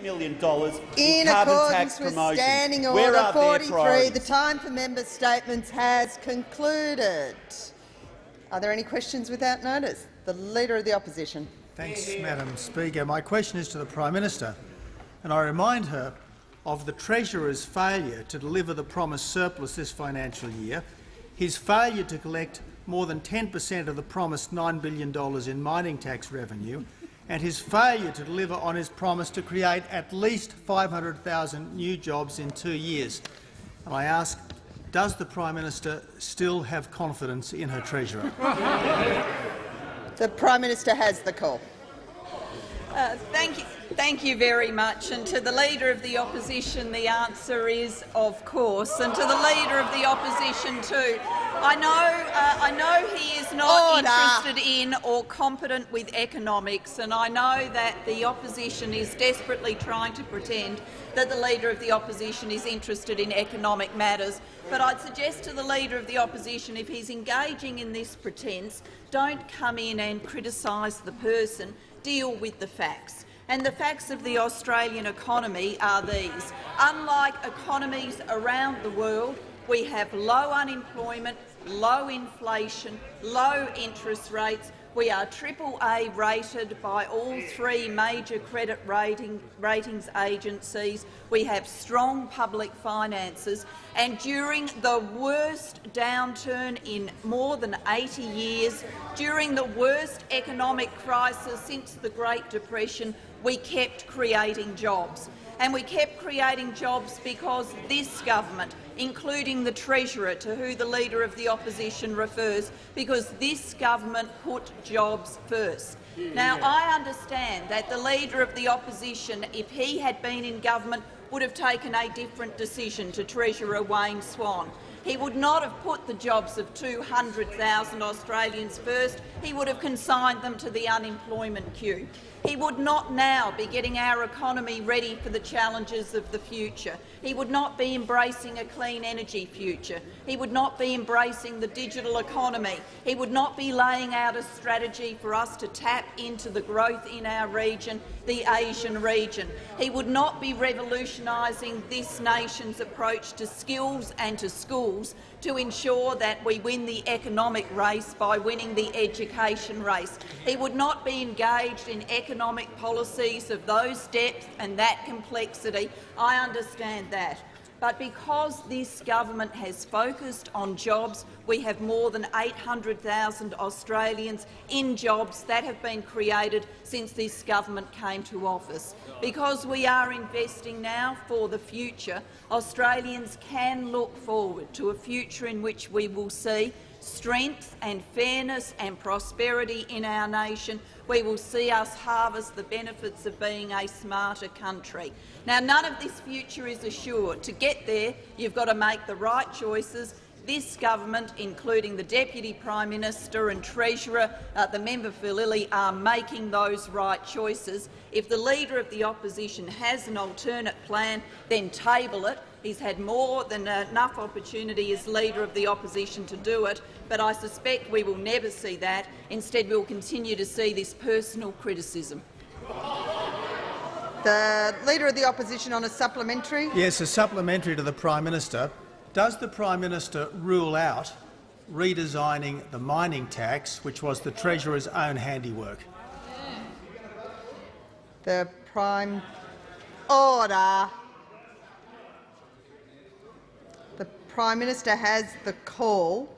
$7 million in, in carbon accordance tax with promotion. Standing Where Order are 43, the time for member statements has concluded. Are there any questions without notice? The Leader of the Opposition. Thanks, Madam Speaker. My question is to the Prime Minister, and I remind her of the Treasurer's failure to deliver the promised surplus this financial year, his failure to collect more than 10 per cent of the promised $9 billion in mining tax revenue, and his failure to deliver on his promise to create at least 500,000 new jobs in two years. And I ask, does the Prime Minister still have confidence in her Treasurer? The Prime Minister has the call. Uh, thank you. Thank you very much. And to the Leader of the Opposition, the answer is of course. And to the Leader of the Opposition too. I know, uh, I know he is not Order. interested in or competent with economics, and I know that the opposition is desperately trying to pretend that the Leader of the Opposition is interested in economic matters. But I'd suggest to the Leader of the Opposition, if he's engaging in this pretence, don't come in and criticise the person, deal with the facts. And the facts of the Australian economy are these. Unlike economies around the world, we have low unemployment, low inflation, low interest rates. We are AAA rated by all three major credit rating, ratings agencies. We have strong public finances. And during the worst downturn in more than 80 years, during the worst economic crisis since the Great Depression, we kept creating jobs. And we kept creating jobs because this government, including the Treasurer, to who the Leader of the Opposition refers, because this government put jobs first. Now, I understand that the Leader of the Opposition, if he had been in government, would have taken a different decision to Treasurer Wayne Swan. He would not have put the jobs of 200,000 Australians first. He would have consigned them to the unemployment queue. He would not now be getting our economy ready for the challenges of the future. He would not be embracing a clean energy future. He would not be embracing the digital economy. He would not be laying out a strategy for us to tap into the growth in our region, the Asian region. He would not be revolutionising this nation's approach to skills and to schools to ensure that we win the economic race by winning the education race. He would not be engaged in economic policies of those depth and that complexity. I understand that. But because this government has focused on jobs, we have more than 800,000 Australians in jobs that have been created since this government came to office. Because we are investing now for the future, Australians can look forward to a future in which we will see strength and fairness and prosperity in our nation, we will see us harvest the benefits of being a smarter country. Now, none of this future is assured. To get there, you've got to make the right choices. This government, including the Deputy Prime Minister and Treasurer, uh, the member for Lilley, are making those right choices. If the Leader of the Opposition has an alternate plan, then table it. He's had more than enough opportunity as Leader of the Opposition to do it, but I suspect we will never see that. Instead, we will continue to see this personal criticism. The Leader of the Opposition on a supplementary. Yes, a supplementary to the Prime Minister. Does the Prime Minister rule out redesigning the mining tax, which was the Treasurer's own handiwork? The Prime Order. The Prime Minister has the call.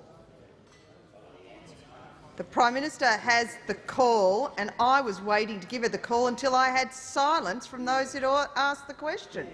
The Prime Minister has the call, and I was waiting to give her the call until I had silence from those who asked the question.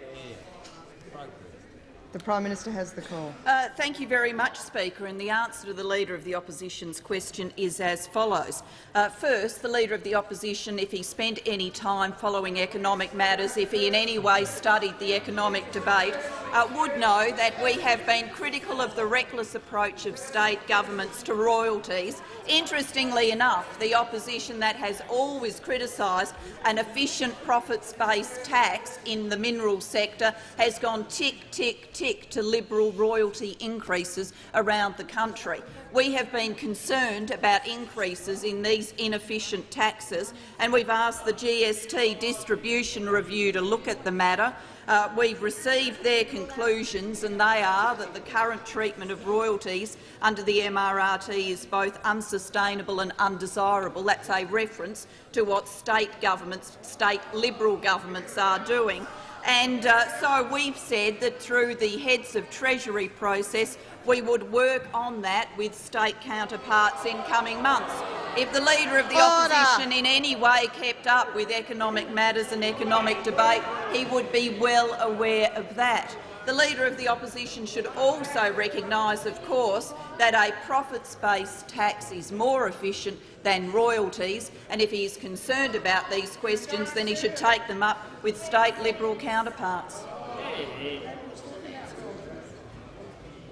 The Prime Minister has the call. Uh, thank you very much, Speaker. And the answer to the Leader of the Opposition's question is as follows. Uh, first, the Leader of the Opposition, if he spent any time following economic matters, if he in any way studied the economic debate, uh, would know that we have been critical of the reckless approach of state governments to royalties. Interestingly enough, the opposition that has always criticised an efficient profits-based tax in the mineral sector has gone tick, tick, tick to Liberal royalty increases around the country. We have been concerned about increases in these inefficient taxes, and we've asked the GST Distribution Review to look at the matter. Uh, we've received their conclusions, and they are that the current treatment of royalties under the MRRT is both unsustainable and undesirable. That's a reference to what state governments, state Liberal governments are doing. And uh, so we've said that through the Heads of Treasury process, we would work on that with state counterparts in coming months. If the Leader of the Order. Opposition in any way kept up with economic matters and economic debate, he would be well aware of that. The Leader of the Opposition should also recognise, of course, that a profits-based tax is more efficient than royalties, and if he is concerned about these questions, then he should take them up with state Liberal counterparts.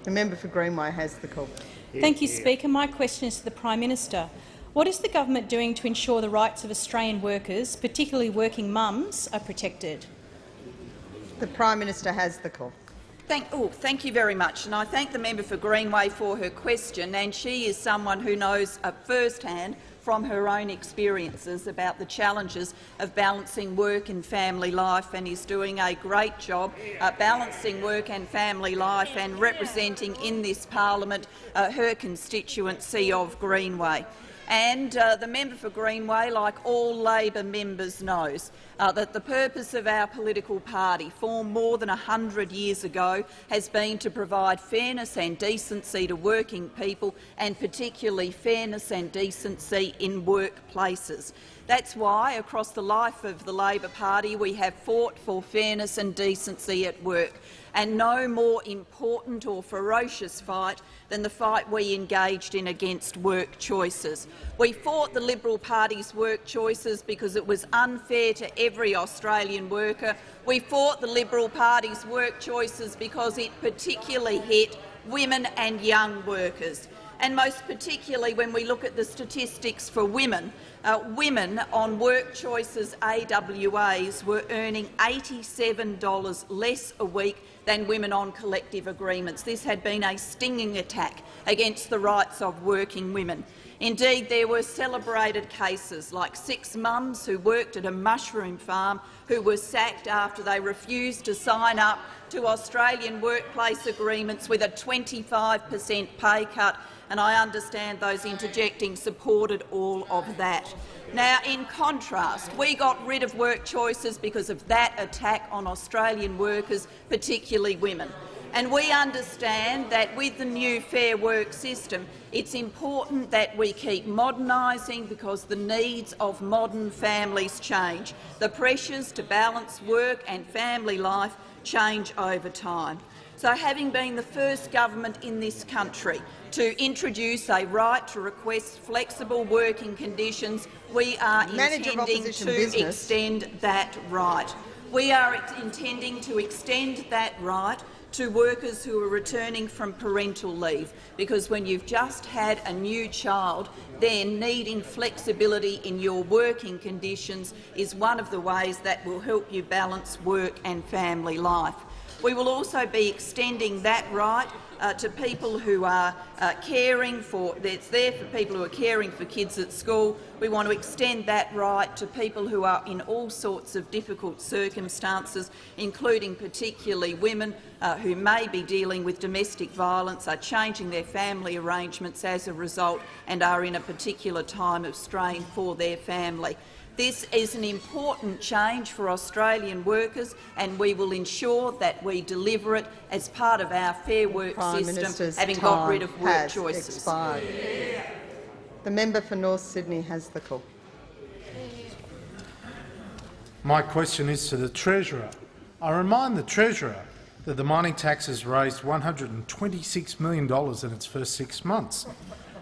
The member for Greenway has the call. Thank you, Speaker. My question is to the Prime Minister. What is the government doing to ensure the rights of Australian workers, particularly working mums, are protected? The Prime Minister has the call. Thank, oh, thank you very much, and I thank the member for Greenway for her question. And she is someone who knows uh, firsthand from her own experiences about the challenges of balancing work and family life, and is doing a great job uh, balancing work and family life and representing in this parliament uh, her constituency of Greenway. And uh, the member for Greenway, like all Labor members, knows uh, that the purpose of our political party, formed more than 100 years ago, has been to provide fairness and decency to working people, and particularly fairness and decency in workplaces. That's why, across the life of the Labor Party, we have fought for fairness and decency at work, and no more important or ferocious fight than the fight we engaged in against work choices. We fought the Liberal Party's work choices because it was unfair to every Australian worker. We fought the Liberal Party's work choices because it particularly hit women and young workers and most particularly when we look at the statistics for women, uh, women on work choices AWAs were earning $87 less a week than women on collective agreements. This had been a stinging attack against the rights of working women. Indeed, there were celebrated cases like six mums who worked at a mushroom farm who were sacked after they refused to sign up to Australian workplace agreements with a 25 per cent pay cut and I understand those interjecting supported all of that. Now, in contrast, we got rid of work choices because of that attack on Australian workers, particularly women. And we understand that with the new Fair Work system, it's important that we keep modernising because the needs of modern families change. The pressures to balance work and family life change over time. So having been the first government in this country to introduce a right to request flexible working conditions, we are Manager intending to business. extend that right. We are intending to extend that right to workers who are returning from parental leave, because when you've just had a new child, then needing flexibility in your working conditions is one of the ways that will help you balance work and family life. We will also be extending that right uh, to people who are uh, caring for, it's there for people who are caring for kids at school. We want to extend that right to people who are in all sorts of difficult circumstances, including particularly women uh, who may be dealing with domestic violence, are changing their family arrangements as a result and are in a particular time of strain for their family. This is an important change for Australian workers, and we will ensure that we deliver it as part of our Fair Work Prime system, Minister's having got rid time of work has choices. Expired. The member for North Sydney has the call. My question is to the Treasurer. I remind the Treasurer that the mining tax has raised $126 million in its first six months,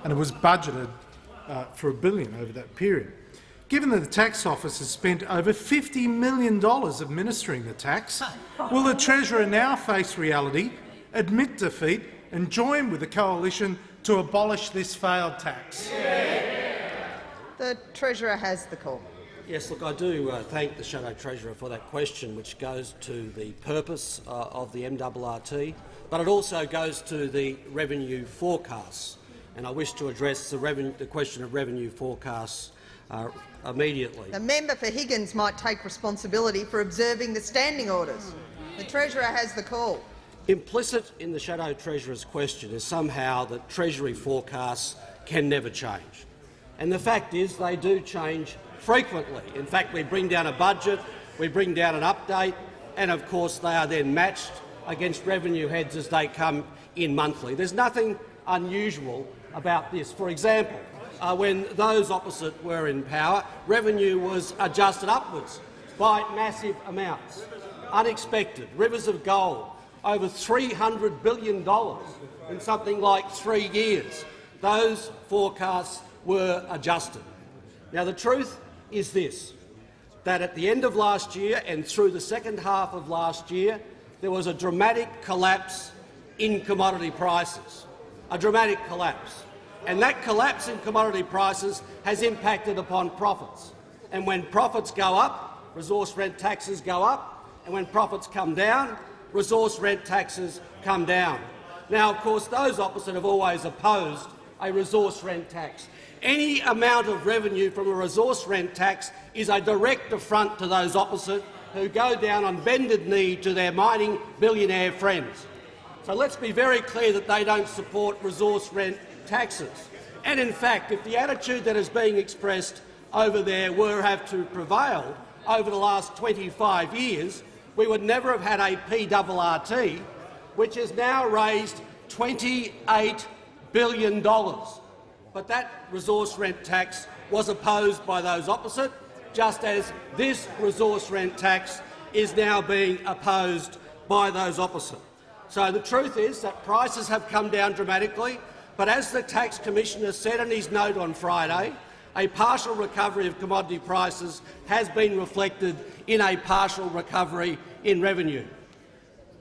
and it was budgeted uh, for a billion over that period. Given that the tax office has spent over $50 million administering the tax, will the Treasurer now face reality, admit defeat and join with the coalition to abolish this failed tax? The Treasurer has the call. Yes, look, I do uh, thank the Shadow Treasurer for that question, which goes to the purpose uh, of the MRRT, but it also goes to the revenue forecasts. And I wish to address the, the question of revenue forecasts uh, immediately. The member for Higgins might take responsibility for observing the standing orders. The Treasurer has the call. Implicit in the Shadow Treasurer's question is somehow that Treasury forecasts can never change. And the fact is they do change frequently. In fact, we bring down a budget, we bring down an update, and of course they are then matched against revenue heads as they come in monthly. There's nothing unusual about this. For example, uh, when those opposite were in power, revenue was adjusted upwards by massive amounts. Unexpected. Rivers of gold, over $300 billion in something like three years. Those forecasts were adjusted. Now, the truth is this, that at the end of last year and through the second half of last year, there was a dramatic collapse in commodity prices, a dramatic collapse. And that collapse in commodity prices has impacted upon profits. And when profits go up, resource rent taxes go up, and when profits come down, resource rent taxes come down. Now, of course, those opposite have always opposed a resource rent tax. Any amount of revenue from a resource rent tax is a direct affront to those opposite who go down on bended knee to their mining billionaire friends. So let's be very clear that they don't support resource rent taxes. And in fact, if the attitude that is being expressed over there were have to prevail over the last 25 years, we would never have had a PRRT, which has now raised $28 billion. But that resource rent tax was opposed by those opposite, just as this resource rent tax is now being opposed by those opposite. So the truth is that prices have come down dramatically. But as the Tax Commissioner said in his note on Friday, a partial recovery of commodity prices has been reflected in a partial recovery in revenue.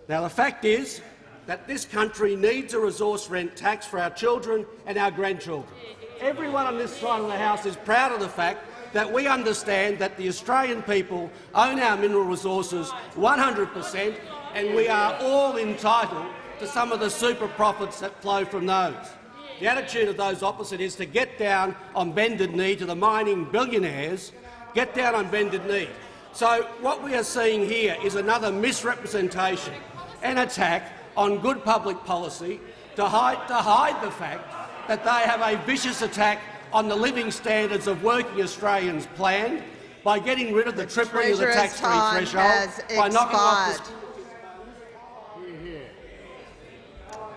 Now, the fact is that this country needs a resource rent tax for our children and our grandchildren. Everyone on this side of the House is proud of the fact that we understand that the Australian people own our mineral resources 100 per cent and we are all entitled to some of the super profits that flow from those. The attitude of those opposite is to get down on bended knee to the mining billionaires, get down on bended knee. So what we are seeing here is another misrepresentation an attack on good public policy to hide, to hide the fact that they have a vicious attack on the living standards of working Australians planned by getting rid of the, the tripling of the tax-free threshold, by knocking off the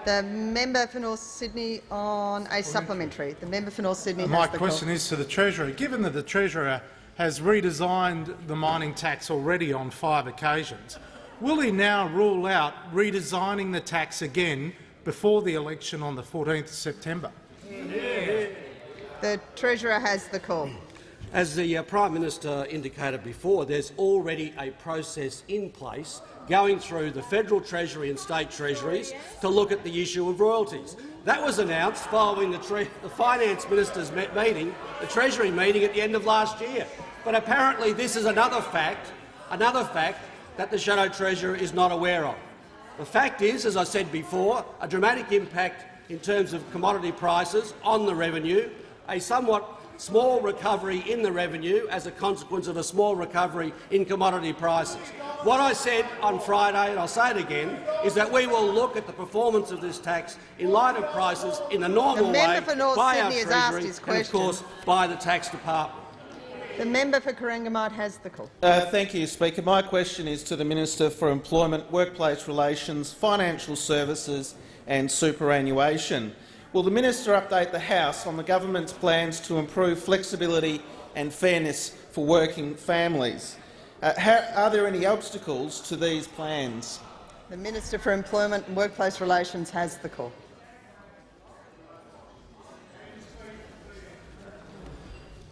The member for North Sydney on a supplementary. The member for North Sydney. Uh, my question call. is to the Treasurer. Given that the Treasurer has redesigned the mining tax already on five occasions, will he now rule out redesigning the tax again before the election on the 14th of September? The Treasurer has the call. As the uh, Prime Minister indicated before, there's already a process in place going through the federal treasury and state treasuries to look at the issue of royalties. That was announced following the, the finance minister's meeting, the treasury meeting at the end of last year. But apparently this is another fact, another fact that the shadow treasurer is not aware of. The fact is, as I said before, a dramatic impact in terms of commodity prices on the revenue, a somewhat small recovery in the revenue as a consequence of a small recovery in commodity prices. What I said on Friday, and I'll say it again, is that we will look at the performance of this tax in light of prices in the normal the way by Sydney our Treasury and, of course, by the tax department. The member for Corangamite has the call. Uh, thank you, Speaker. My question is to the Minister for Employment, Workplace Relations, Financial Services and Superannuation. Will the minister update the House on the government's plans to improve flexibility and fairness for working families? Uh, how, are there any obstacles to these plans? The Minister for Employment and Workplace Relations has the call.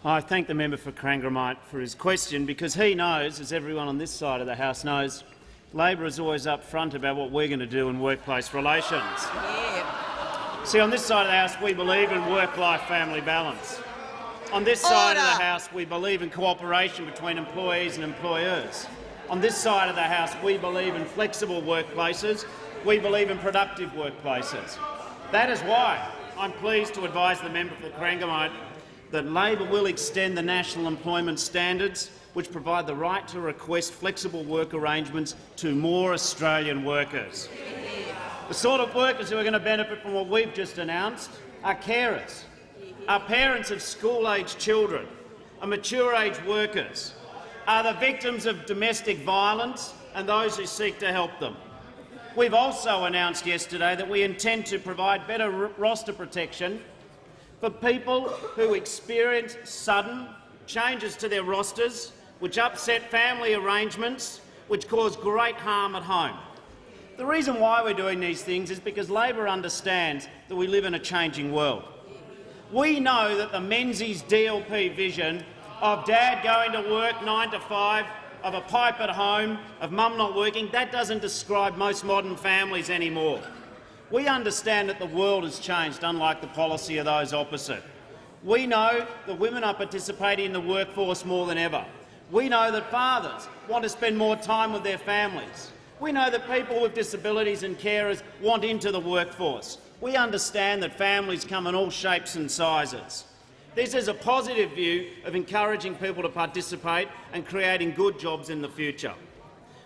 I thank the member for Corangamite for his question because he knows, as everyone on this side of the House knows, Labor is always up front about what we're going to do in workplace relations. Yeah. See, on this side of the House, we believe in work-life family balance. On this side of the House, we believe in cooperation between employees and employers. On this side of the House, we believe in flexible workplaces. We believe in productive workplaces. That is why I'm pleased to advise the member for Corangamite that Labor will extend the national employment standards which provide the right to request flexible work arrangements to more Australian workers. The sort of workers who are going to benefit from what we've just announced are carers, are parents of school-aged children, are mature-age workers, are the victims of domestic violence and those who seek to help them. We've also announced yesterday that we intend to provide better roster protection for people who experience sudden changes to their rosters which upset family arrangements, which cause great harm at home. The reason why we're doing these things is because Labor understands that we live in a changing world. We know that the Menzies DLP vision of dad going to work nine to five, of a pipe at home, of mum not working, that doesn't describe most modern families anymore. We understand that the world has changed, unlike the policy of those opposite. We know that women are participating in the workforce more than ever. We know that fathers want to spend more time with their families. We know that people with disabilities and carers want into the workforce. We understand that families come in all shapes and sizes. This is a positive view of encouraging people to participate and creating good jobs in the future.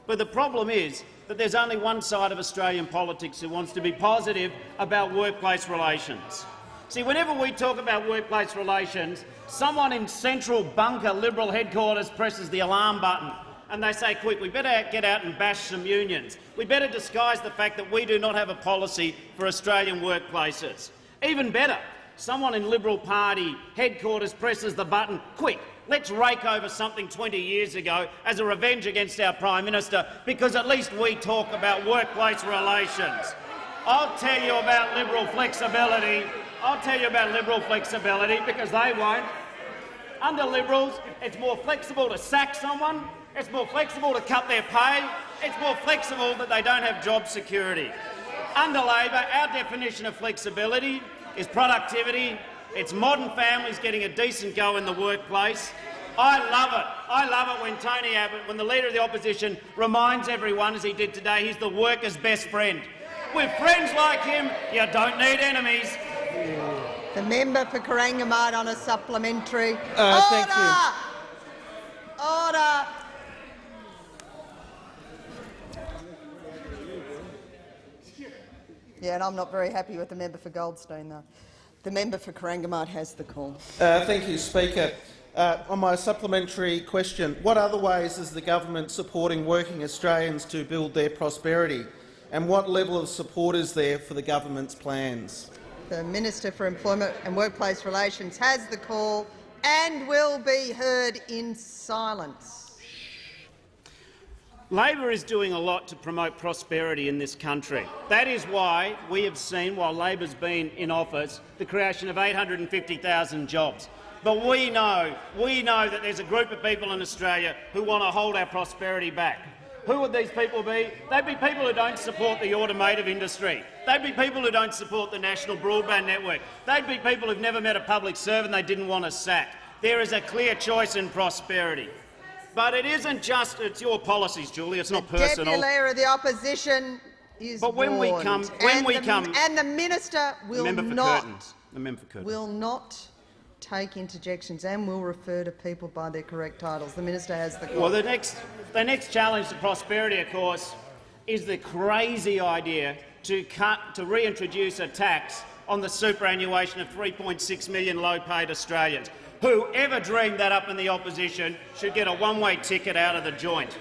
But the problem is that there's only one side of Australian politics who wants to be positive about workplace relations. See, whenever we talk about workplace relations, someone in central bunker Liberal headquarters presses the alarm button and they say, quick, we better get out and bash some unions. We better disguise the fact that we do not have a policy for Australian workplaces. Even better, someone in Liberal Party headquarters presses the button, quick, let's rake over something 20 years ago as a revenge against our Prime Minister, because at least we talk about workplace relations. I'll tell you about Liberal flexibility. I'll tell you about Liberal flexibility, because they won't. Under Liberals, it's more flexible to sack someone, it's more flexible to cut their pay, it's more flexible that they don't have job security. Under Labor, our definition of flexibility is productivity, it's modern families getting a decent go in the workplace. I love it. I love it when Tony Abbott, when the Leader of the Opposition reminds everyone, as he did today, he's the worker's best friend. With friends like him, you don't need enemies. The member for Corangamite on a supplementary. Uh, thank Order! Order! Yeah, and I'm not very happy with the member for Goldstein, though. The member for Corangamite has the call. Uh, thank you, Speaker. Uh, on my supplementary question, what other ways is the government supporting working Australians to build their prosperity, and what level of support is there for the government's plans? The Minister for Employment and Workplace Relations has the call and will be heard in silence. Labor is doing a lot to promote prosperity in this country. That is why we have seen, while Labor's been in office, the creation of 850,000 jobs. But we know, we know that there's a group of people in Australia who want to hold our prosperity back. Who would these people be? They'd be people who don't support the automotive industry. They'd be people who don't support the national broadband network. They'd be people who've never met a public servant they didn't want to sack. There is a clear choice in prosperity. But it isn't just it's your policies, Julie. It's not personal. Deputy Leader of the Opposition is But when we come- when and we the, come- and the minister will member for not Curtin. The member for Curtin. will not take interjections and will refer to people by their correct titles. The minister has the call. Well, the next, the next challenge to prosperity, of course, is the crazy idea to, cut, to reintroduce a tax on the superannuation of 3.6 million low-paid Australians. Whoever dreamed that up in the opposition should get a one-way ticket out of the joint.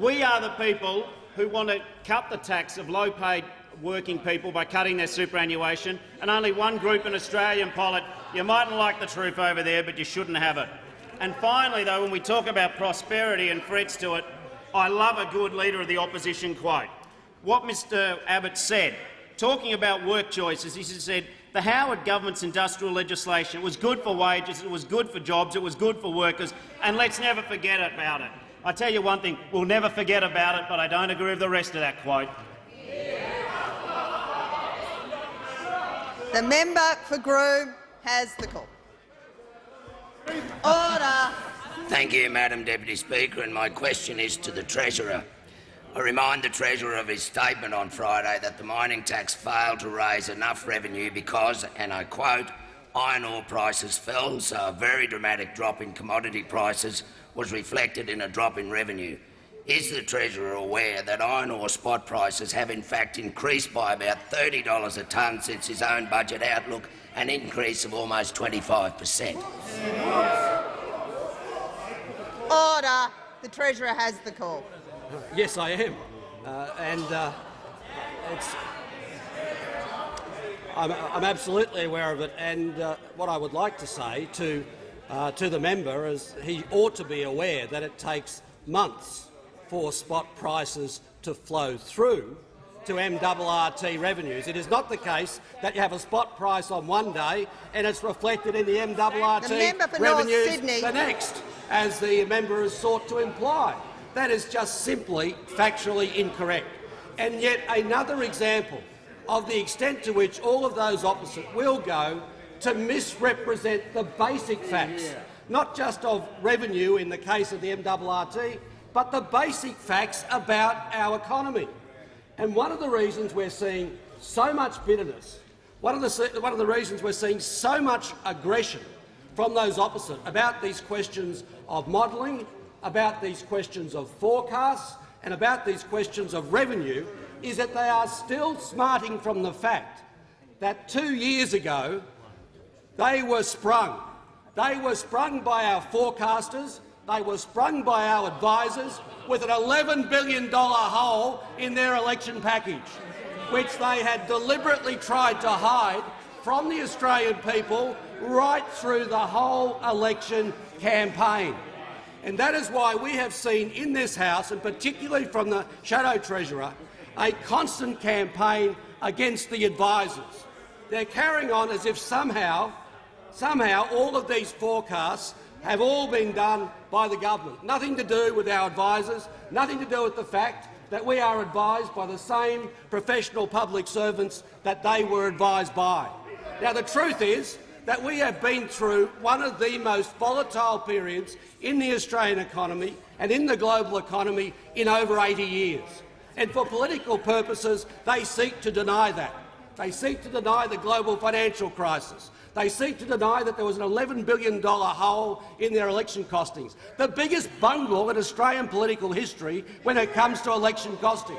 We are the people who want to cut the tax of low-paid working people by cutting their superannuation, and only one group in Australian polit. You mightn't like the truth over there, but you shouldn't have it. And finally, though, when we talk about prosperity and threats to it, I love a good Leader of the Opposition quote. What Mr Abbott said, talking about work choices, he said, The Howard government's industrial legislation was good for wages, it was good for jobs, it was good for workers, and let's never forget about it. I tell you one thing, we'll never forget about it, but I don't agree with the rest of that quote. The member for Groom has the call. Order. Thank you, Madam Deputy Speaker, and my question is to the Treasurer. I remind the Treasurer of his statement on Friday that the mining tax failed to raise enough revenue because, and I quote, iron ore prices fell, so a very dramatic drop in commodity prices was reflected in a drop in revenue. Is the Treasurer aware that iron ore spot prices have in fact increased by about $30 a tonne since his own budget outlook, an increase of almost 25 per cent? Order. The Treasurer has the call. Yes, I am. Uh, and uh, it's, I'm, I'm, absolutely aware of it. And uh, what I would like to say to, uh, to the member is he ought to be aware that it takes months for spot prices to flow through to MRRT revenues. It is not the case that you have a spot price on one day and it's reflected in the MRRT the revenues the next, as the member has sought to imply. That is just simply factually incorrect. And yet another example of the extent to which all of those opposite will go to misrepresent the basic facts, not just of revenue in the case of the MRRT, but the basic facts about our economy. And one of the reasons we're seeing so much bitterness, one of the, one of the reasons we're seeing so much aggression from those opposite about these questions of modelling, about these questions of forecasts and about these questions of revenue is that they are still smarting from the fact that two years ago they were sprung. They were sprung by our forecasters, they were sprung by our advisers with an $11 billion hole in their election package, which they had deliberately tried to hide from the Australian people right through the whole election campaign. And that is why we have seen in this House, and particularly from the Shadow Treasurer, a constant campaign against the advisers. They're carrying on as if somehow, somehow all of these forecasts have all been done by the government. Nothing to do with our advisers, nothing to do with the fact that we are advised by the same professional public servants that they were advised by. Now, the truth is that we have been through one of the most volatile periods in the Australian economy and in the global economy in over 80 years. And for political purposes, they seek to deny that. They seek to deny the global financial crisis. They seek to deny that there was an $11 billion hole in their election costings, the biggest bungle in Australian political history when it comes to election costings.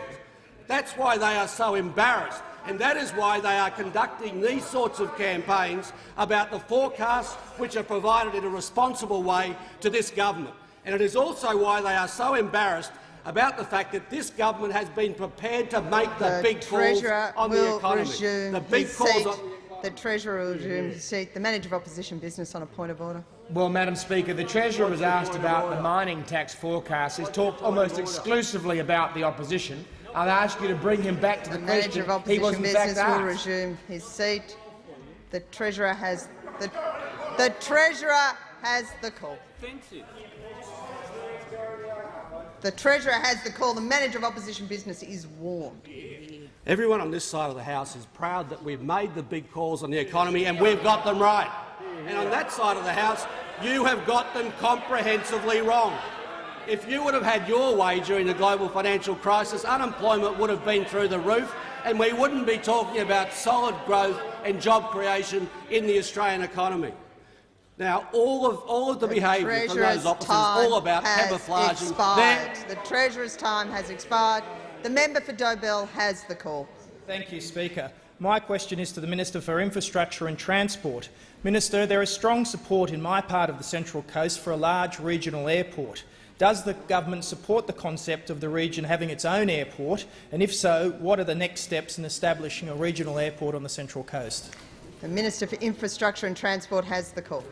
That's why they are so embarrassed, and that is why they are conducting these sorts of campaigns about the forecasts which are provided in a responsible way to this government. And it is also why they are so embarrassed about the fact that this government has been prepared to make the, the big calls on the economy. The big calls on the Treasurer will resume his seat. The Manager of Opposition Business on a point of order. Well, Madam Speaker, the Treasurer was asked about the mining tax forecast. He's talked almost exclusively about the opposition. I'll ask you to bring him back to the, the question. Manager of Opposition Business will resume his seat. The Treasurer has the the Treasurer has the call. The Treasurer has the call. The Manager of Opposition Business is warned. Everyone on this side of the House is proud that we've made the big calls on the economy and we've got them right. And on that side of the House, you have got them comprehensively wrong. If you would have had your way during the global financial crisis, unemployment would have been through the roof and we wouldn't be talking about solid growth and job creation in the Australian economy. Now, all of all of the, the behaviour from those opposites is all about camouflaging. Expired. The Treasurer's time has expired. The member for Dobell has the call. Thank you, Speaker. My question is to the Minister for Infrastructure and Transport. Minister, there is strong support in my part of the Central Coast for a large regional airport. Does the government support the concept of the region having its own airport, and if so, what are the next steps in establishing a regional airport on the Central Coast? The Minister for Infrastructure and Transport has the call.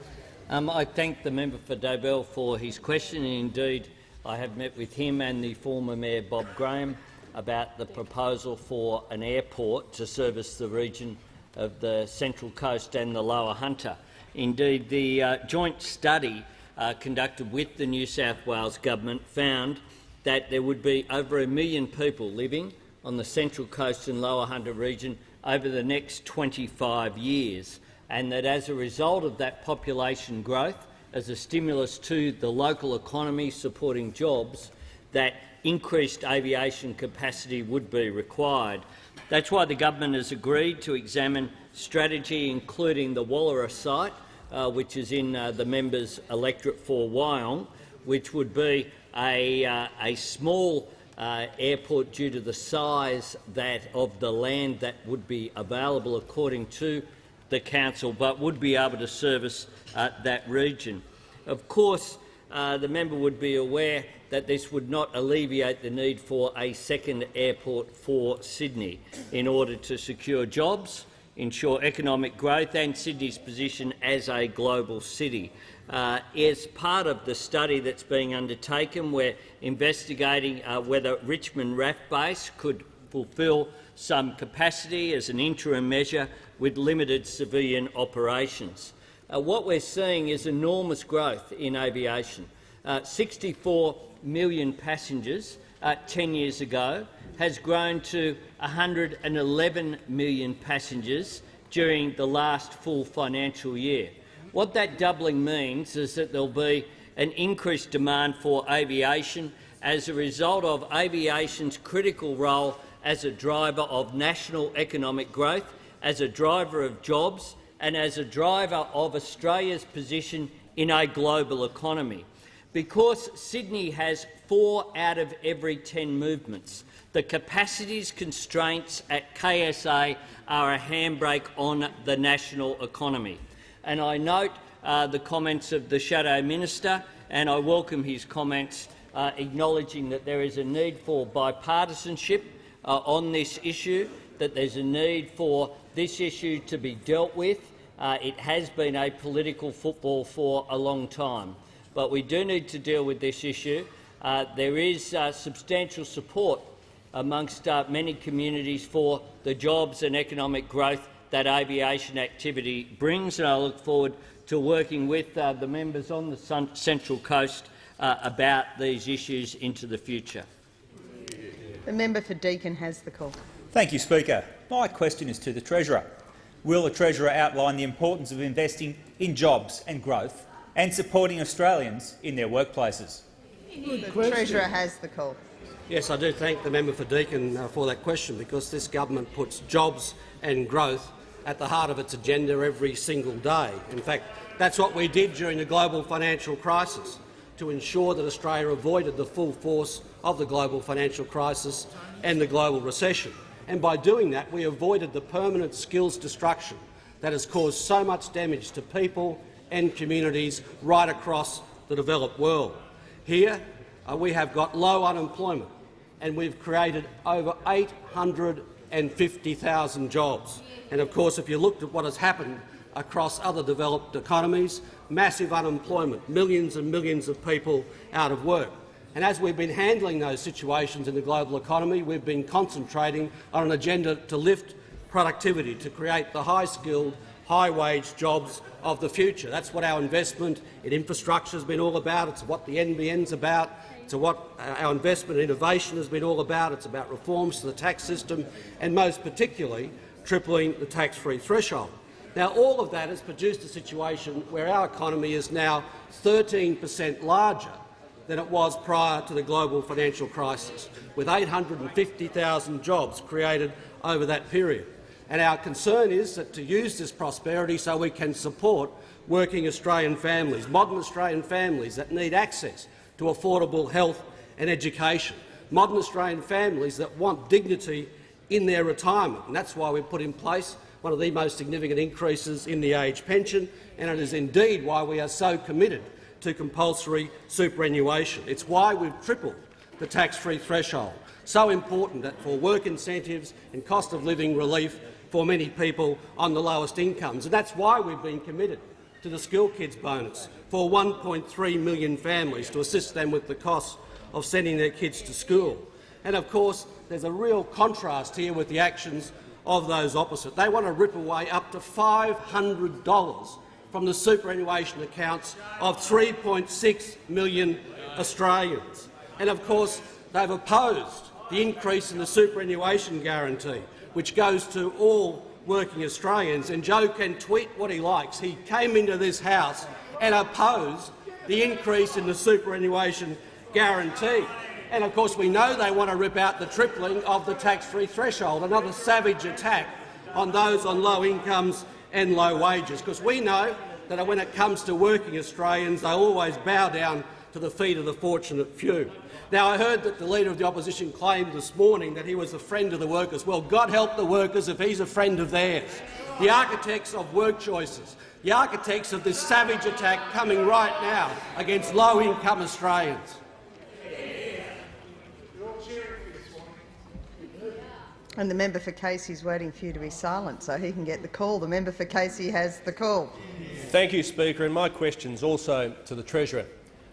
Um, I thank the member for Dobell for his question. Indeed, I have met with him and the former Mayor Bob Graham about the proposal for an airport to service the region of the Central Coast and the Lower Hunter. Indeed, the uh, joint study uh, conducted with the New South Wales government found that there would be over a million people living on the Central Coast and Lower Hunter region over the next 25 years, and that as a result of that population growth, as a stimulus to the local economy supporting jobs, that increased aviation capacity would be required. That's why the government has agreed to examine strategy, including the Wallara site, uh, which is in uh, the member's electorate for Wyong, which would be a, uh, a small uh, airport due to the size that of the land that would be available according to the council, but would be able to service uh, that region. Of course, uh, the member would be aware that this would not alleviate the need for a second airport for Sydney in order to secure jobs, ensure economic growth and Sydney's position as a global city. Uh, as part of the study that's being undertaken, we're investigating uh, whether Richmond RAAF base could fulfil some capacity as an interim measure with limited civilian operations. Uh, what we're seeing is enormous growth in aviation. Uh, 64 million passengers uh, 10 years ago has grown to 111 million passengers during the last full financial year. What that doubling means is that there will be an increased demand for aviation as a result of aviation's critical role as a driver of national economic growth, as a driver of jobs and as a driver of Australia's position in a global economy. Because Sydney has four out of every 10 movements, the capacities constraints at KSA are a handbrake on the national economy. And I note uh, the comments of the Shadow Minister, and I welcome his comments uh, acknowledging that there is a need for bipartisanship uh, on this issue, that there's a need for this issue to be dealt with. Uh, it has been a political football for a long time but we do need to deal with this issue. Uh, there is uh, substantial support amongst uh, many communities for the jobs and economic growth that aviation activity brings, and I look forward to working with uh, the members on the Central Coast uh, about these issues into the future. The member for Deakin has the call. Thank you, Speaker. My question is to the Treasurer. Will the Treasurer outline the importance of investing in jobs and growth and supporting Australians in their workplaces. The Treasurer has the call. Yes, I do thank the member for Deakin uh, for that question, because this government puts jobs and growth at the heart of its agenda every single day. In fact, that's what we did during the global financial crisis, to ensure that Australia avoided the full force of the global financial crisis and the global recession. And by doing that, we avoided the permanent skills destruction that has caused so much damage to people and communities right across the developed world. Here uh, we have got low unemployment and we've created over 850,000 jobs. And of course, if you looked at what has happened across other developed economies, massive unemployment, millions and millions of people out of work. And as we've been handling those situations in the global economy, we've been concentrating on an agenda to lift productivity, to create the high-skilled high-wage jobs of the future. That's what our investment in infrastructure has been all about. It's what the NBN is about. It's what uh, our investment in innovation has been all about. It's about reforms to the tax system and, most particularly, tripling the tax-free threshold. Now, all of that has produced a situation where our economy is now 13 per cent larger than it was prior to the global financial crisis, with 850,000 jobs created over that period. And our concern is that to use this prosperity so we can support working Australian families, modern Australian families that need access to affordable health and education, modern Australian families that want dignity in their retirement. And that's why we've put in place one of the most significant increases in the age pension, and it is indeed why we are so committed to compulsory superannuation. It's why we've tripled the tax-free threshold, so important that for work incentives and cost of living relief for many people on the lowest incomes. And that's why we've been committed to the Schoolkids bonus for 1.3 million families to assist them with the cost of sending their kids to school. And of course, there's a real contrast here with the actions of those opposite. They want to rip away up to $500 from the superannuation accounts of 3.6 million Australians. And of course, they've opposed the increase in the superannuation guarantee, which goes to all working Australians. And Joe can tweet what he likes. He came into this House and opposed the increase in the superannuation guarantee. And of course, we know they want to rip out the tripling of the tax-free threshold, another savage attack on those on low incomes and low wages, because we know that when it comes to working Australians, they always bow down to the feet of the fortunate few. Now, I heard that the Leader of the Opposition claimed this morning that he was a friend of the workers. Well, God help the workers if he's a friend of theirs. The architects of work choices, the architects of this savage attack coming right now against low-income Australians. And the member for Casey is waiting for you to be silent so he can get the call. The member for Casey has the call. Thank you, Speaker. And my question is also to the Treasurer.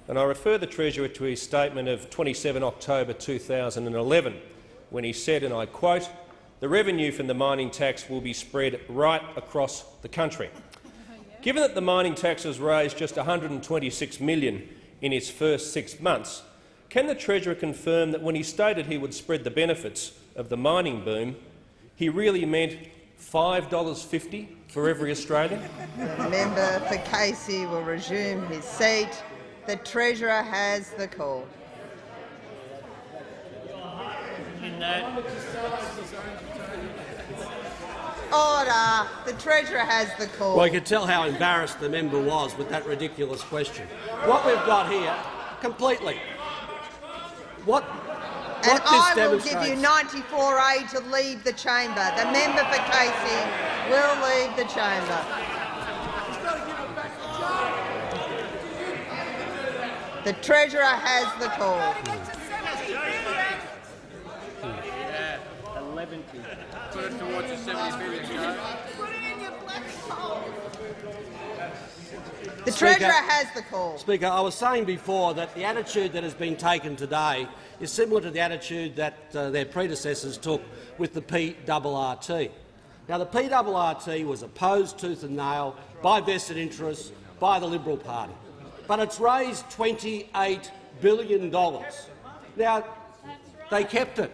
And I refer the Treasurer to his statement of 27 October 2011, when he said, and I quote, the revenue from the mining tax will be spread right across the country. Given that the mining tax has raised just 126 million in its first six months, can the Treasurer confirm that when he stated he would spread the benefits of the mining boom, he really meant $5.50 for every Australian? The member for Casey will resume his seat. The Treasurer has the call. Order. The Treasurer has the call. Well, you could tell how embarrassed the member was with that ridiculous question. What we've got here, completely, what what and I will give you 94A to leave the chamber. The member for Casey will leave the chamber. The Treasurer has the call. The Treasurer Speaker, has the call. Speaker, I was saying before that the attitude that has been taken today is similar to the attitude that uh, their predecessors took with the PRRT. Now, the PRRT was opposed tooth and nail by vested interests, by the Liberal Party, but it's raised $28 billion. Now, they kept it.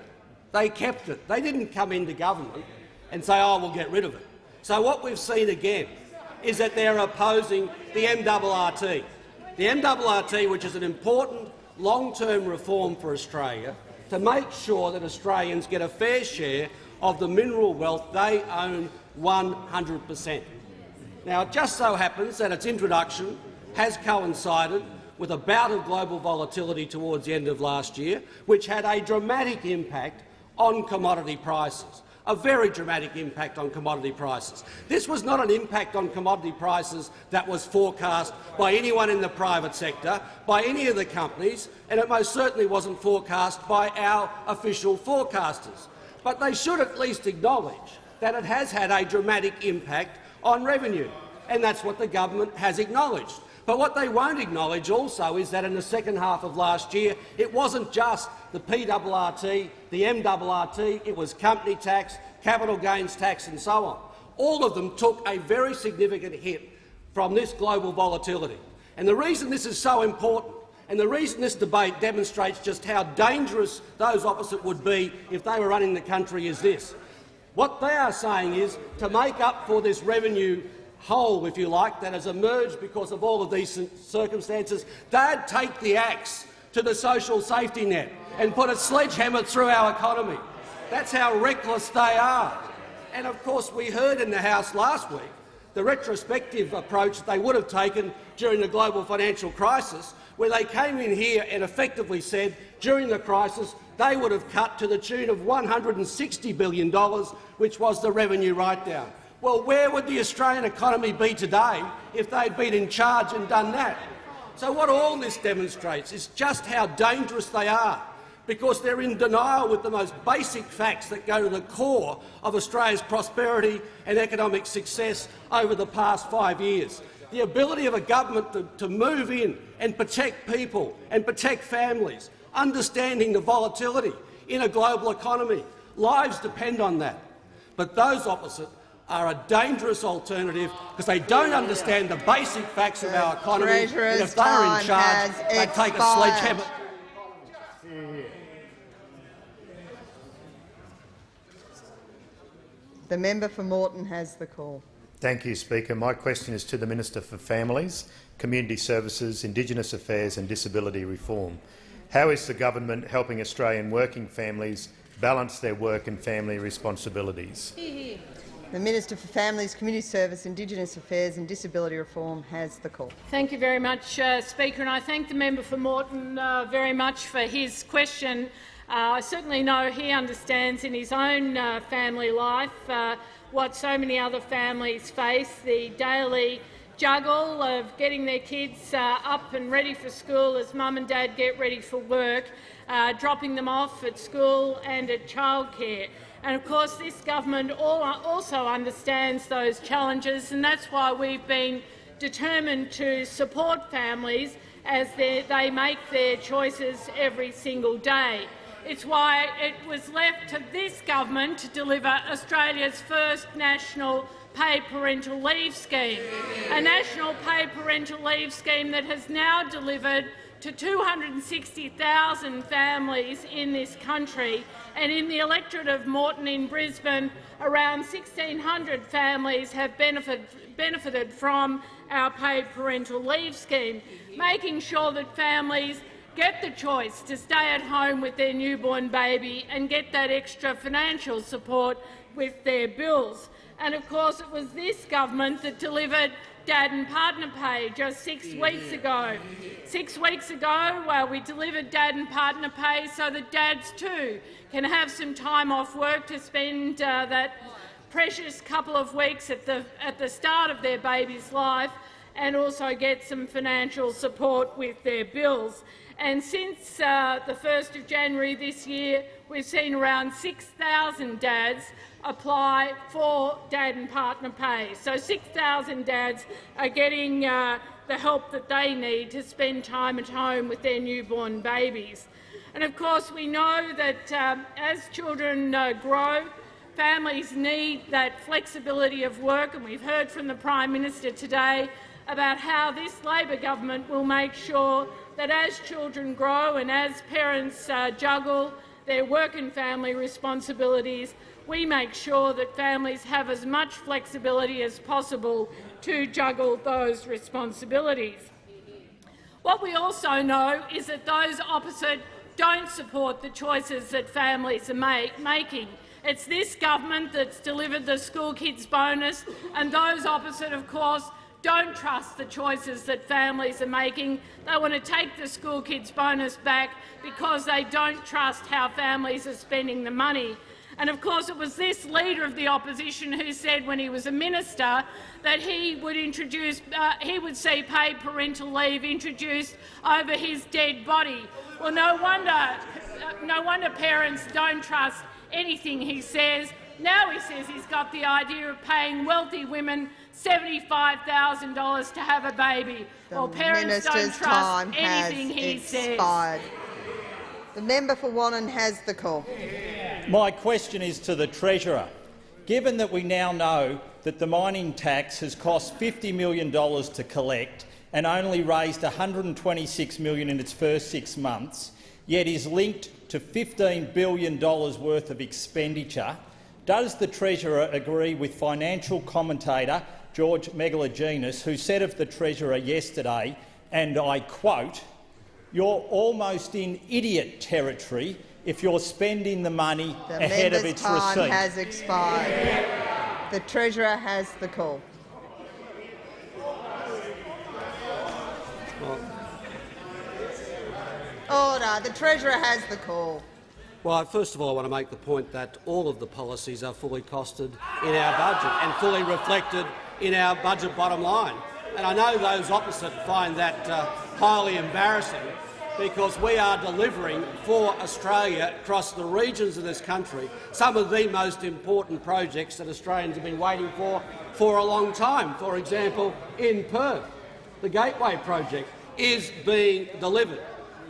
They kept it. They didn't come into government and say, oh, we'll get rid of it. So what we've seen again is that they're opposing the MRRT. The MRRT, which is an important long-term reform for Australia to make sure that Australians get a fair share of the mineral wealth they own 100 per cent. Now, it just so happens that its introduction has coincided with a bout of global volatility towards the end of last year, which had a dramatic impact on commodity prices a very dramatic impact on commodity prices. This was not an impact on commodity prices that was forecast by anyone in the private sector, by any of the companies, and it most certainly wasn't forecast by our official forecasters. But they should at least acknowledge that it has had a dramatic impact on revenue, and that's what the government has acknowledged. But what they won't acknowledge also is that in the second half of last year, it wasn't just the PRRT, the MRRT, it was company tax, capital gains tax and so on. All of them took a very significant hit from this global volatility. And the reason this is so important and the reason this debate demonstrates just how dangerous those opposite would be if they were running the country is this. What they are saying is to make up for this revenue hole, if you like, that has emerged because of all of these circumstances, they'd take the axe to the social safety net and put a sledgehammer through our economy. That's how reckless they are. And of course, we heard in the House last week the retrospective approach that they would have taken during the global financial crisis, where they came in here and effectively said during the crisis they would have cut to the tune of $160 billion, which was the revenue write-down. Well, where would the Australian economy be today if they'd been in charge and done that? So what all this demonstrates is just how dangerous they are, because they're in denial with the most basic facts that go to the core of Australia's prosperity and economic success over the past five years. The ability of a government to, to move in and protect people and protect families, understanding the volatility in a global economy. Lives depend on that. But those opposite are a dangerous alternative because they don't understand the basic facts of our economy. Treasurer's and if they are in charge, they has take a sledgehammer. The member for Moreton has the call. Thank you, Speaker. My question is to the Minister for Families, Community Services, Indigenous Affairs and Disability Reform. How is the government helping Australian working families balance their work and family responsibilities? The Minister for Families, Community Service, Indigenous Affairs and Disability Reform has the call. Thank you very much, uh, Speaker, and I thank the member for Moreton uh, very much for his question. Uh, I certainly know he understands in his own uh, family life uh, what so many other families face, the daily juggle of getting their kids uh, up and ready for school as mum and dad get ready for work, uh, dropping them off at school and at childcare. And of course, this government also understands those challenges, and that's why we've been determined to support families as they, they make their choices every single day. It's why it was left to this government to deliver Australia's first national paid parental leave scheme, a national paid parental leave scheme that has now delivered to 260,000 families in this country. And in the electorate of Moreton in Brisbane, around 1,600 families have benefit, benefited from our paid parental leave scheme, making sure that families get the choice to stay at home with their newborn baby and get that extra financial support with their bills. And of course, it was this government that delivered Dad and Partner Pay just six weeks ago. Six weeks ago, uh, we delivered Dad and Partner Pay so that dads too can have some time off work to spend uh, that precious couple of weeks at the, at the start of their baby's life and also get some financial support with their bills. And since uh, the 1st of January this year, we've seen around 6,000 dads apply for dad and partner pay. So 6,000 dads are getting uh, the help that they need to spend time at home with their newborn babies. And of course, we know that um, as children uh, grow, families need that flexibility of work, and we've heard from the Prime Minister today about how this Labor government will make sure that as children grow and as parents uh, juggle their work and family responsibilities, we make sure that families have as much flexibility as possible to juggle those responsibilities. What we also know is that those opposite don't support the choices that families are make, making. It's this government that's delivered the Schoolkids bonus, and those opposite, of course, don't trust the choices that families are making. They want to take the Schoolkids bonus back because they don't trust how families are spending the money. And of course it was this leader of the opposition who said when he was a minister that he would introduce, uh, he would see paid parental leave introduced over his dead body. Well, no wonder, uh, no wonder parents don't trust anything he says. Now he says he's got the idea of paying wealthy women $75,000 to have a baby. The well, parents minister's don't trust anything he says. expired. The member for Wannon has the call. My question is to the Treasurer. Given that we now know that the mining tax has cost $50 million to collect and only raised 126 million in its first six months, yet is linked to $15 billion worth of expenditure, does the Treasurer agree with financial commentator George Megalogenis, who said of the Treasurer yesterday, and I quote, you're almost in idiot territory if you're spending the money The ahead of member's its time receipt. has expired. The Treasurer has the call. Order. The Treasurer has the call. Well, first of all, I want to make the point that all of the policies are fully costed in our budget and fully reflected in our budget bottom line. And I know those opposite find that uh, highly embarrassing because we are delivering for Australia across the regions of this country some of the most important projects that Australians have been waiting for for a long time. For example, in Perth, the Gateway project is being delivered.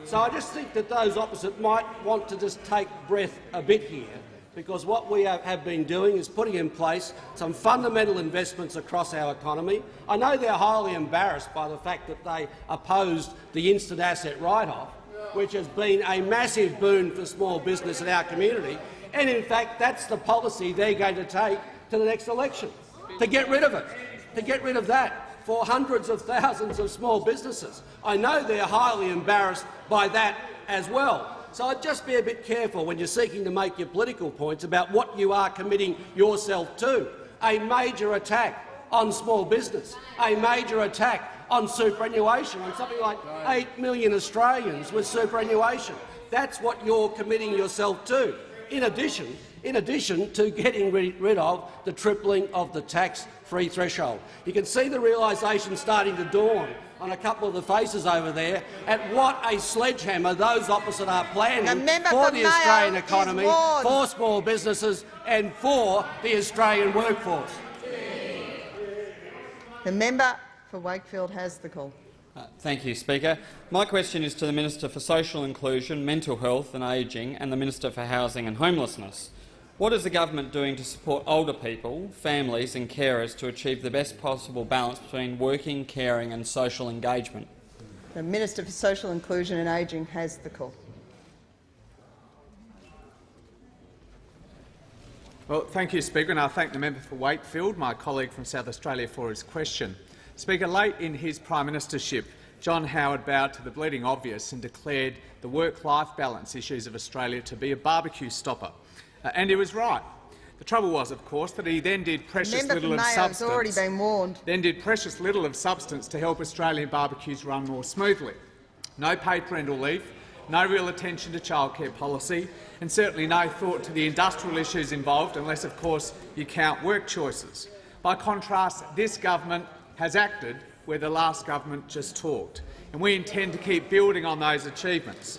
So I just think that those opposite might want to just take breath a bit here because what we have been doing is putting in place some fundamental investments across our economy. I know they're highly embarrassed by the fact that they opposed the instant asset write-off, which has been a massive boon for small business in our community. And in fact, that's the policy they're going to take to the next election, to get rid of it, to get rid of that for hundreds of thousands of small businesses. I know they're highly embarrassed by that as well. So I'd just be a bit careful when you're seeking to make your political points about what you are committing yourself to. A major attack on small business, a major attack on superannuation, on something like 8 million Australians with superannuation. That's what you're committing yourself to. In addition, in addition to getting rid of the tripling of the tax-free threshold. You can see the realisation starting to dawn on a couple of the faces over there at what a sledgehammer those opposite are planning for the Australian economy, for small businesses and for the Australian workforce. The member for Wakefield has the call. Uh, thank you, Speaker. My question is to the Minister for Social Inclusion, Mental Health and Ageing and the Minister for Housing and Homelessness. What is the government doing to support older people, families and carers to achieve the best possible balance between working, caring and social engagement? The Minister for Social Inclusion and Ageing has the call. Well, thank you, Speaker, and I thank the member for Wakefield, my colleague from South Australia, for his question. Speaker, late in his prime ministership, John Howard bowed to the bleeding obvious and declared the work-life balance issues of Australia to be a barbecue stopper. Uh, and he was right. The trouble was, of course, that he then did precious Member little of Mayo substance. already been warned. Then did precious little of substance to help Australian barbecues run more smoothly. No paid parental leave, no real attention to childcare policy, and certainly no thought to the industrial issues involved, unless, of course, you count work choices. By contrast, this government has acted where the last government just talked, and we intend to keep building on those achievements.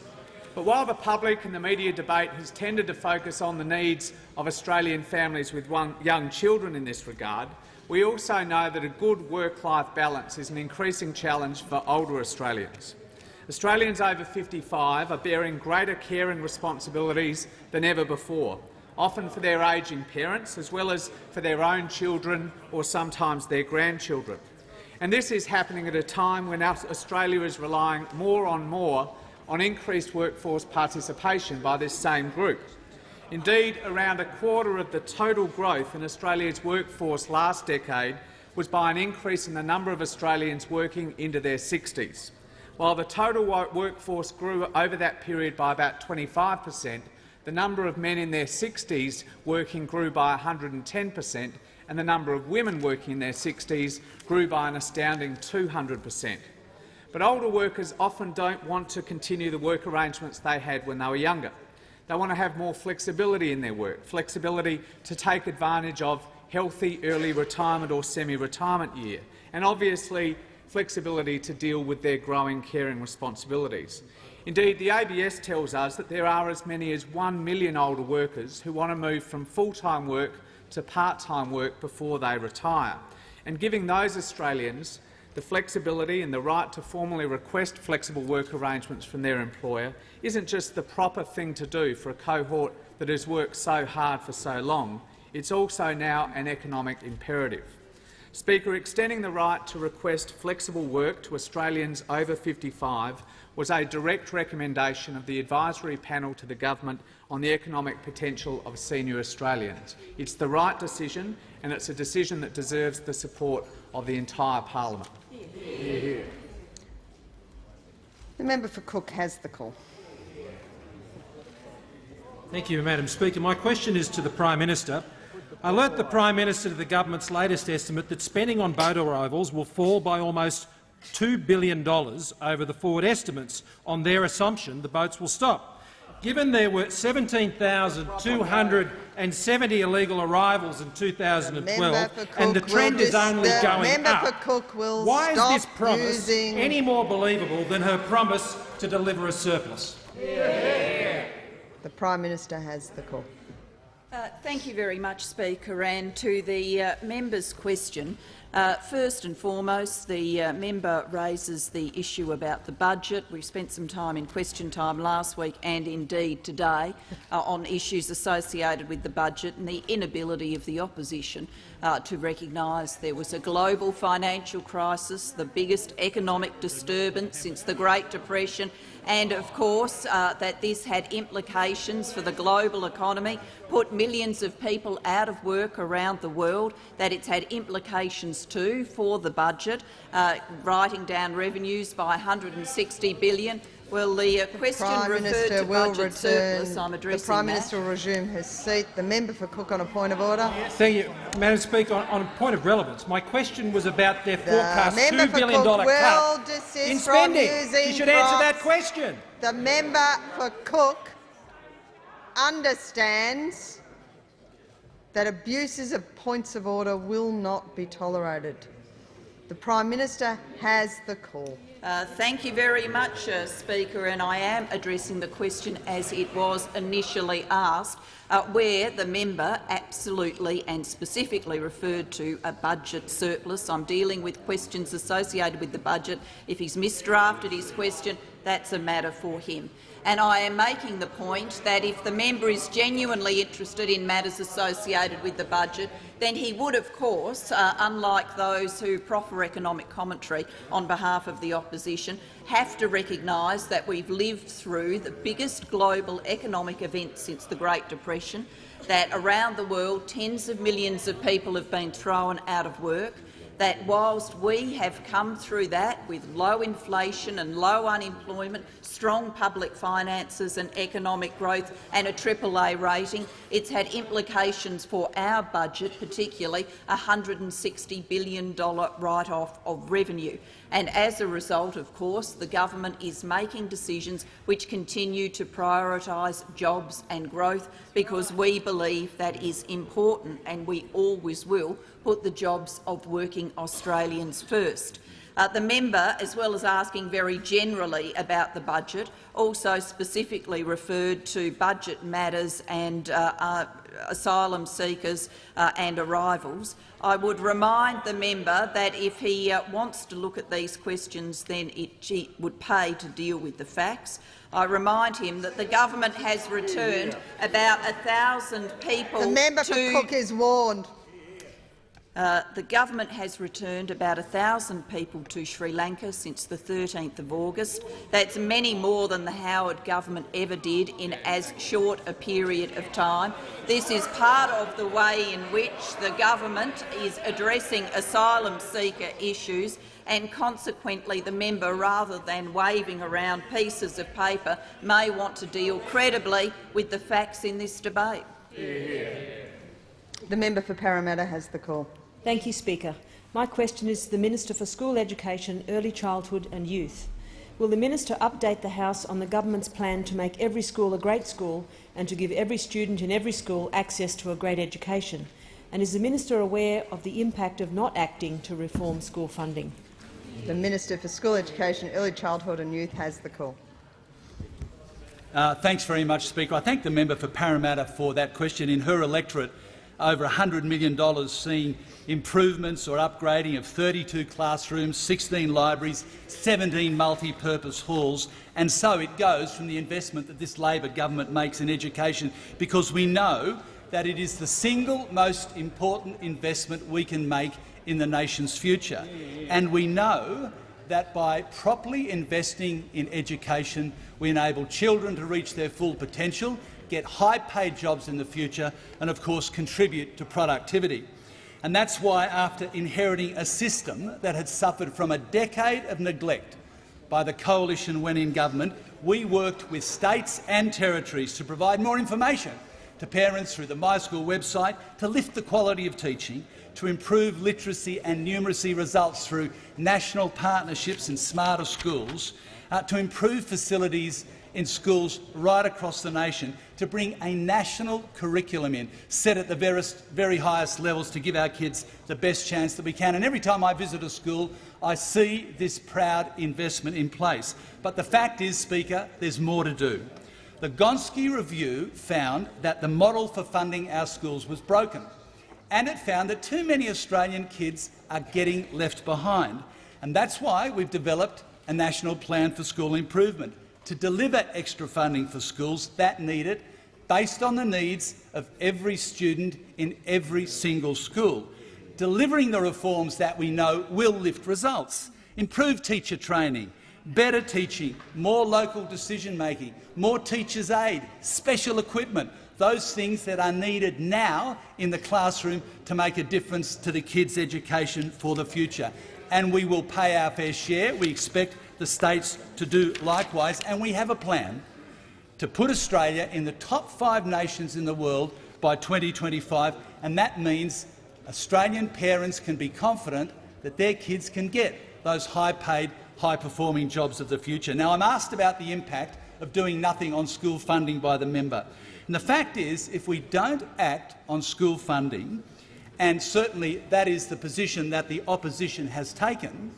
But while the public and the media debate has tended to focus on the needs of Australian families with young children in this regard, we also know that a good work-life balance is an increasing challenge for older Australians. Australians over 55 are bearing greater caring responsibilities than ever before, often for their ageing parents as well as for their own children or sometimes their grandchildren. And this is happening at a time when Australia is relying more and more on increased workforce participation by this same group. Indeed, around a quarter of the total growth in Australia's workforce last decade was by an increase in the number of Australians working into their 60s. While the total workforce grew over that period by about 25 per cent, the number of men in their 60s working grew by 110 per cent, and the number of women working in their 60s grew by an astounding 200 per cent. But older workers often don't want to continue the work arrangements they had when they were younger. They want to have more flexibility in their work, flexibility to take advantage of healthy early retirement or semi-retirement year, and obviously flexibility to deal with their growing caring responsibilities. Indeed, the ABS tells us that there are as many as 1 million older workers who want to move from full-time work to part-time work before they retire. And giving those Australians the flexibility and the right to formally request flexible work arrangements from their employer isn't just the proper thing to do for a cohort that has worked so hard for so long, it's also now an economic imperative. Speaker, extending the right to request flexible work to Australians over 55 was a direct recommendation of the advisory panel to the government on the economic potential of senior Australians. It's the right decision, and it's a decision that deserves the support of the entire parliament. The member for Cook has the call. Thank you, Madam Speaker. My question is to the Prime Minister. I alert the Prime Minister to the government's latest estimate that spending on boat arrivals will fall by almost $2 billion over the forward estimates on their assumption the boats will stop. Given there were 17,270 illegal arrivals in 2012 and the trend is only going up, why is this promise using... any more believable than her promise to deliver a surplus? The Prime Minister has the call. Uh, thank you very much, Speaker. And to the uh, member's question, Uh, first and foremost, the uh, member raises the issue about the budget. We spent some time in question time last week and indeed today uh, on issues associated with the budget and the inability of the opposition uh, to recognise there was a global financial crisis, the biggest economic disturbance since the Great Depression, and of course uh, that this had implications for the global economy, put millions of people out of work around the world, that it's had implications too for the budget, uh, writing down revenues by 160 billion, well, the uh, question Prime referred Minister to will budget return. surplus. I'm addressing the Prime that. Minister will resume his seat. The member for Cook on a point of order. Thank you, Madam Speaker. On, on a point of relevance, my question was about their The forecast member $2 Cook cut in spending. You should answer that question. The member for Cook understands that abuses of points of order will not be tolerated. The Prime Minister has the call. Uh, thank you very much, uh, Speaker, and I am addressing the question as it was initially asked, uh, where the member absolutely and specifically referred to a budget surplus. I'm dealing with questions associated with the budget. If he's misdrafted his question, that's a matter for him. And I am making the point that if the member is genuinely interested in matters associated with the budget, then he would, of course, uh, unlike those who proffer economic commentary on behalf of the opposition, have to recognise that we've lived through the biggest global economic event since the Great Depression, that around the world tens of millions of people have been thrown out of work, that whilst we have come through that with low inflation and low unemployment, strong public finances and economic growth and a AAA rating, it's had implications for our budget, particularly a $160 billion write-off of revenue. And as a result, of course, the government is making decisions which continue to prioritise jobs and growth because we believe that is important and we always will put the jobs of working Australians first. Uh, the member, as well as asking very generally about the budget, also specifically referred to budget matters and uh, uh, asylum seekers uh, and arrivals. I would remind the member that if he uh, wants to look at these questions, then it, would pay to deal with the facts. I remind him that the government has returned about a thousand people The member to for Cook is warned. Uh, the government has returned about 1,000 people to Sri Lanka since the 13th of August. That's many more than the Howard government ever did in as short a period of time. This is part of the way in which the government is addressing asylum seeker issues and consequently the member, rather than waving around pieces of paper, may want to deal credibly with the facts in this debate. The member for Parramatta has the call. Thank you, Speaker. My question is to the Minister for School Education, Early Childhood and Youth. Will the minister update the House on the government's plan to make every school a great school and to give every student in every school access to a great education? And is the minister aware of the impact of not acting to reform school funding? The Minister for School Education, Early Childhood and Youth has the call. Uh, thanks very much, Speaker. I thank the member for Parramatta for that question. In her electorate, over $100 million seeing improvements or upgrading of 32 classrooms, 16 libraries, 17 multi-purpose halls, and so it goes from the investment that this Labor government makes in education, because we know that it is the single most important investment we can make in the nation's future. And we know that by properly investing in education, we enable children to reach their full potential, get high-paid jobs in the future and, of course, contribute to productivity. And that's why, after inheriting a system that had suffered from a decade of neglect by the coalition when in government, we worked with states and territories to provide more information to parents through the My School website, to lift the quality of teaching, to improve literacy and numeracy results through national partnerships and smarter schools, uh, to improve facilities in schools right across the nation, to bring a national curriculum in, set at the very, very highest levels to give our kids the best chance that we can. And every time I visit a school, I see this proud investment in place. But the fact is, Speaker, there's more to do. The Gonski Review found that the model for funding our schools was broken, and it found that too many Australian kids are getting left behind. And that's why we've developed a national plan for school improvement to deliver extra funding for schools that need it, based on the needs of every student in every single school, delivering the reforms that we know will lift results, improve teacher training, better teaching, more local decision-making, more teachers' aid, special equipment, those things that are needed now in the classroom to make a difference to the kids' education for the future. And we will pay our fair share. We expect the states to do likewise, and we have a plan to put Australia in the top five nations in the world by 2025, and that means Australian parents can be confident that their kids can get those high-paid, high-performing jobs of the future. Now, I'm asked about the impact of doing nothing on school funding by the member. And the fact is, if we don't act on school funding, and certainly that is the position that the opposition has taken,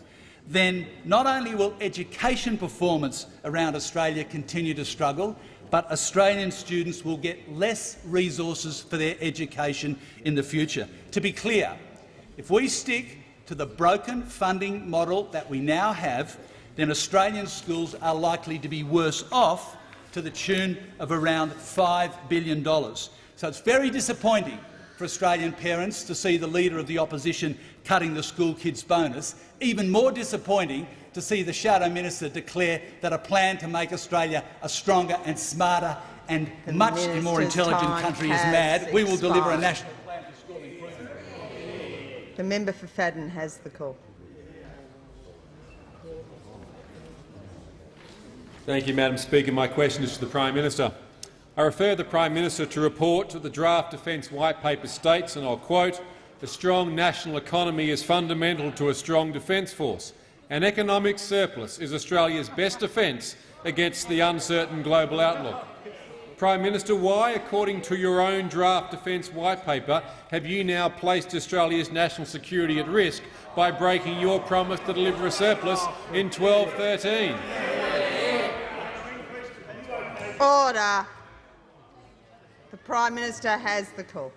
then not only will education performance around Australia continue to struggle, but Australian students will get less resources for their education in the future. To be clear, if we stick to the broken funding model that we now have, then Australian schools are likely to be worse off to the tune of around $5 billion. So it's very disappointing for Australian parents to see the Leader of the Opposition cutting the Schoolkids bonus. Even more disappointing to see the Shadow Minister declare that a plan to make Australia a stronger and smarter and the much more intelligent country is mad. Expired. We will deliver a national plan for school improvement. The member for Fadden has the call. Thank you, Madam Speaker. My question is to the Prime Minister. I refer the Prime Minister to report that the draft Defence White Paper states, and I'll quote, a strong national economy is fundamental to a strong defence force. An economic surplus is Australia's best defence against the uncertain global outlook. Prime Minister, why, according to your own draft Defence White Paper, have you now placed Australia's national security at risk by breaking your promise to deliver a surplus in 1213? Order. The Prime Minister has the call.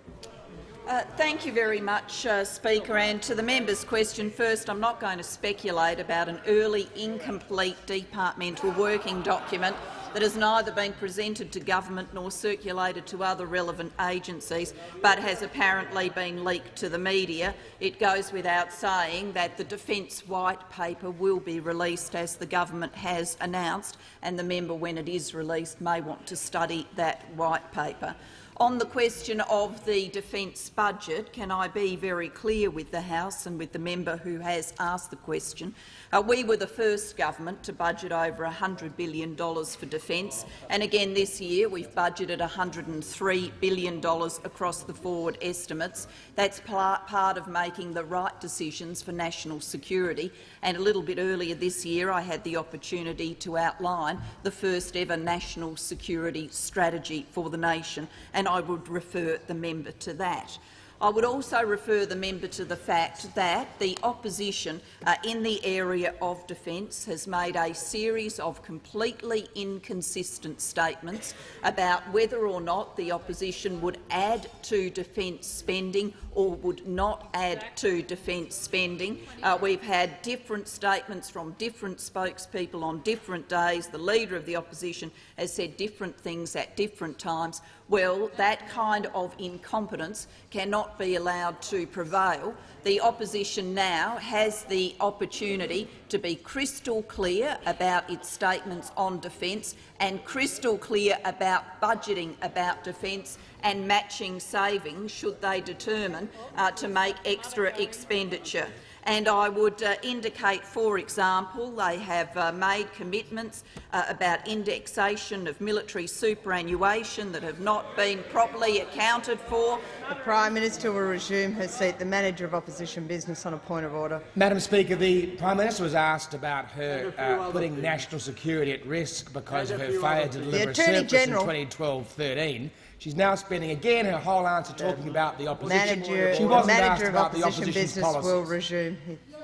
Uh, thank you very much, uh, Speaker. And to the member's question first, I'm not going to speculate about an early, incomplete departmental working document that has neither been presented to government nor circulated to other relevant agencies, but has apparently been leaked to the media. It goes without saying that the Defence White Paper will be released, as the government has announced, and the member, when it is released, may want to study that white paper. On the question of the defence budget, can I be very clear with the House and with the member who has asked the question? Uh, we were the first government to budget over $100 billion for defence, and again this year we've budgeted $103 billion across the forward estimates. That's part of making the right decisions for national security. And a little bit earlier this year I had the opportunity to outline the first ever national security strategy for the nation, and I would refer the member to that. I would also refer the member to the fact that the opposition uh, in the area of defence has made a series of completely inconsistent statements about whether or not the opposition would add to defence spending or would not add to defence spending. Uh, we've had different statements from different spokespeople on different days. The Leader of the Opposition has said different things at different times. Well, that kind of incompetence cannot be allowed to prevail. The opposition now has the opportunity to be crystal clear about its statements on defence and crystal clear about budgeting about defence and matching savings should they determine uh, to make extra expenditure. And I would uh, indicate, for example, they have uh, made commitments uh, about indexation of military superannuation that have not been properly accounted for. The Prime Minister will resume her seat. The Manager of Opposition Business on a point of order. Madam Speaker, the Prime Minister was asked about her uh, putting national security at risk because of her failure to deliver a surplus General. in 2012-13. She's now spending again her whole answer talking about the opposition. Manager, she the wasn't asked Manager of about the Opposition Business policies. will resume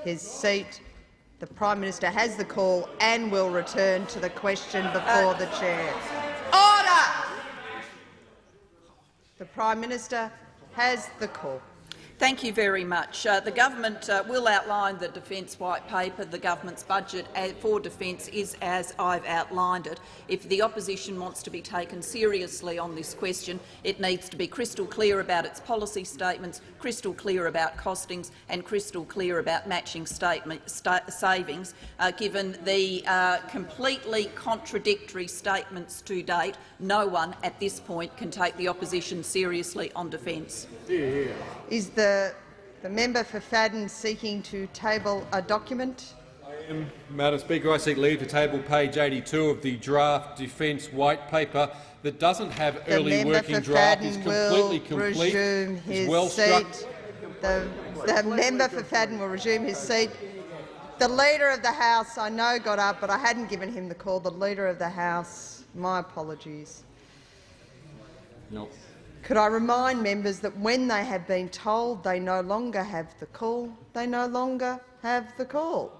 his seat. The Prime Minister has the call and will return to the question before the chair. Order! The Prime Minister has the call. Thank you very much. Uh, the government uh, will outline the defence white paper. The government's budget uh, for defence is as I've outlined it. If the opposition wants to be taken seriously on this question, it needs to be crystal clear about its policy statements, crystal clear about costings and crystal clear about matching savings, uh, given the uh, completely contradictory statements to date. No one at this point can take the opposition seriously on defence. Is the, the member for Fadden seeking to table a document? Um, Madam Speaker, I seek leave to table page 82 of the draft defence white paper that doesn't have The early working draft. Fadden is completely complete. resume is his well seat. The, the member for Fadden will resume his seat. The Leader of the House, I know, got up, but I hadn't given him the call. The Leader of the House, my apologies. No. Could I remind members that when they have been told they no longer have the call, they no longer have the call.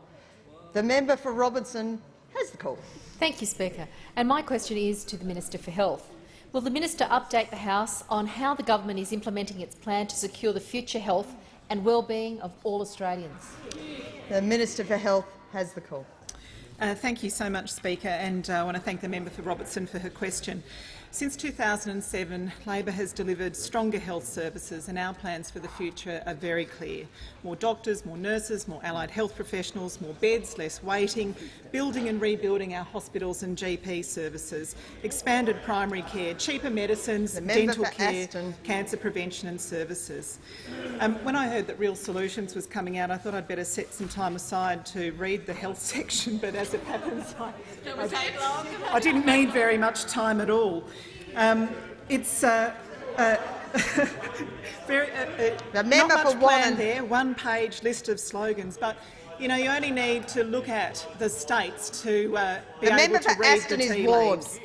The member for Robertson has the call. Thank you, Speaker. And my question is to the Minister for Health. Will the minister update the House on how the government is implementing its plan to secure the future health and well-being of all Australians? The Minister for Health has the call. Uh, thank you so much, Speaker, and uh, I want to thank the member for Robertson for her question. Since 2007, Labor has delivered stronger health services and our plans for the future are very clear. More doctors, more nurses, more allied health professionals, more beds, less waiting, building and rebuilding our hospitals and GP services, expanded primary care, cheaper medicines, member dental care, Aston. cancer prevention and services. Um, when I heard that Real Solutions was coming out, I thought I'd better set some time aside to read the health section, but as it happens, I, I, I didn't need very much time at all. Um, it's uh, uh, very, uh, uh, The member not much for plan Wannon. there, one-page list of slogans, but you know you only need to look at the states to uh, be The able member to for read Aston the tea leaves.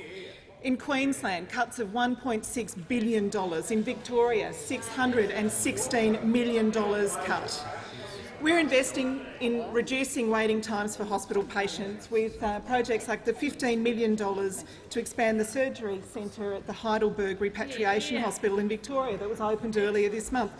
In Queensland, cuts of $1.6 billion. In Victoria, $616 million cut. We're investing in reducing waiting times for hospital patients with uh, projects like the $15 million to expand the surgery centre at the Heidelberg Repatriation Hospital in Victoria that was opened earlier this month,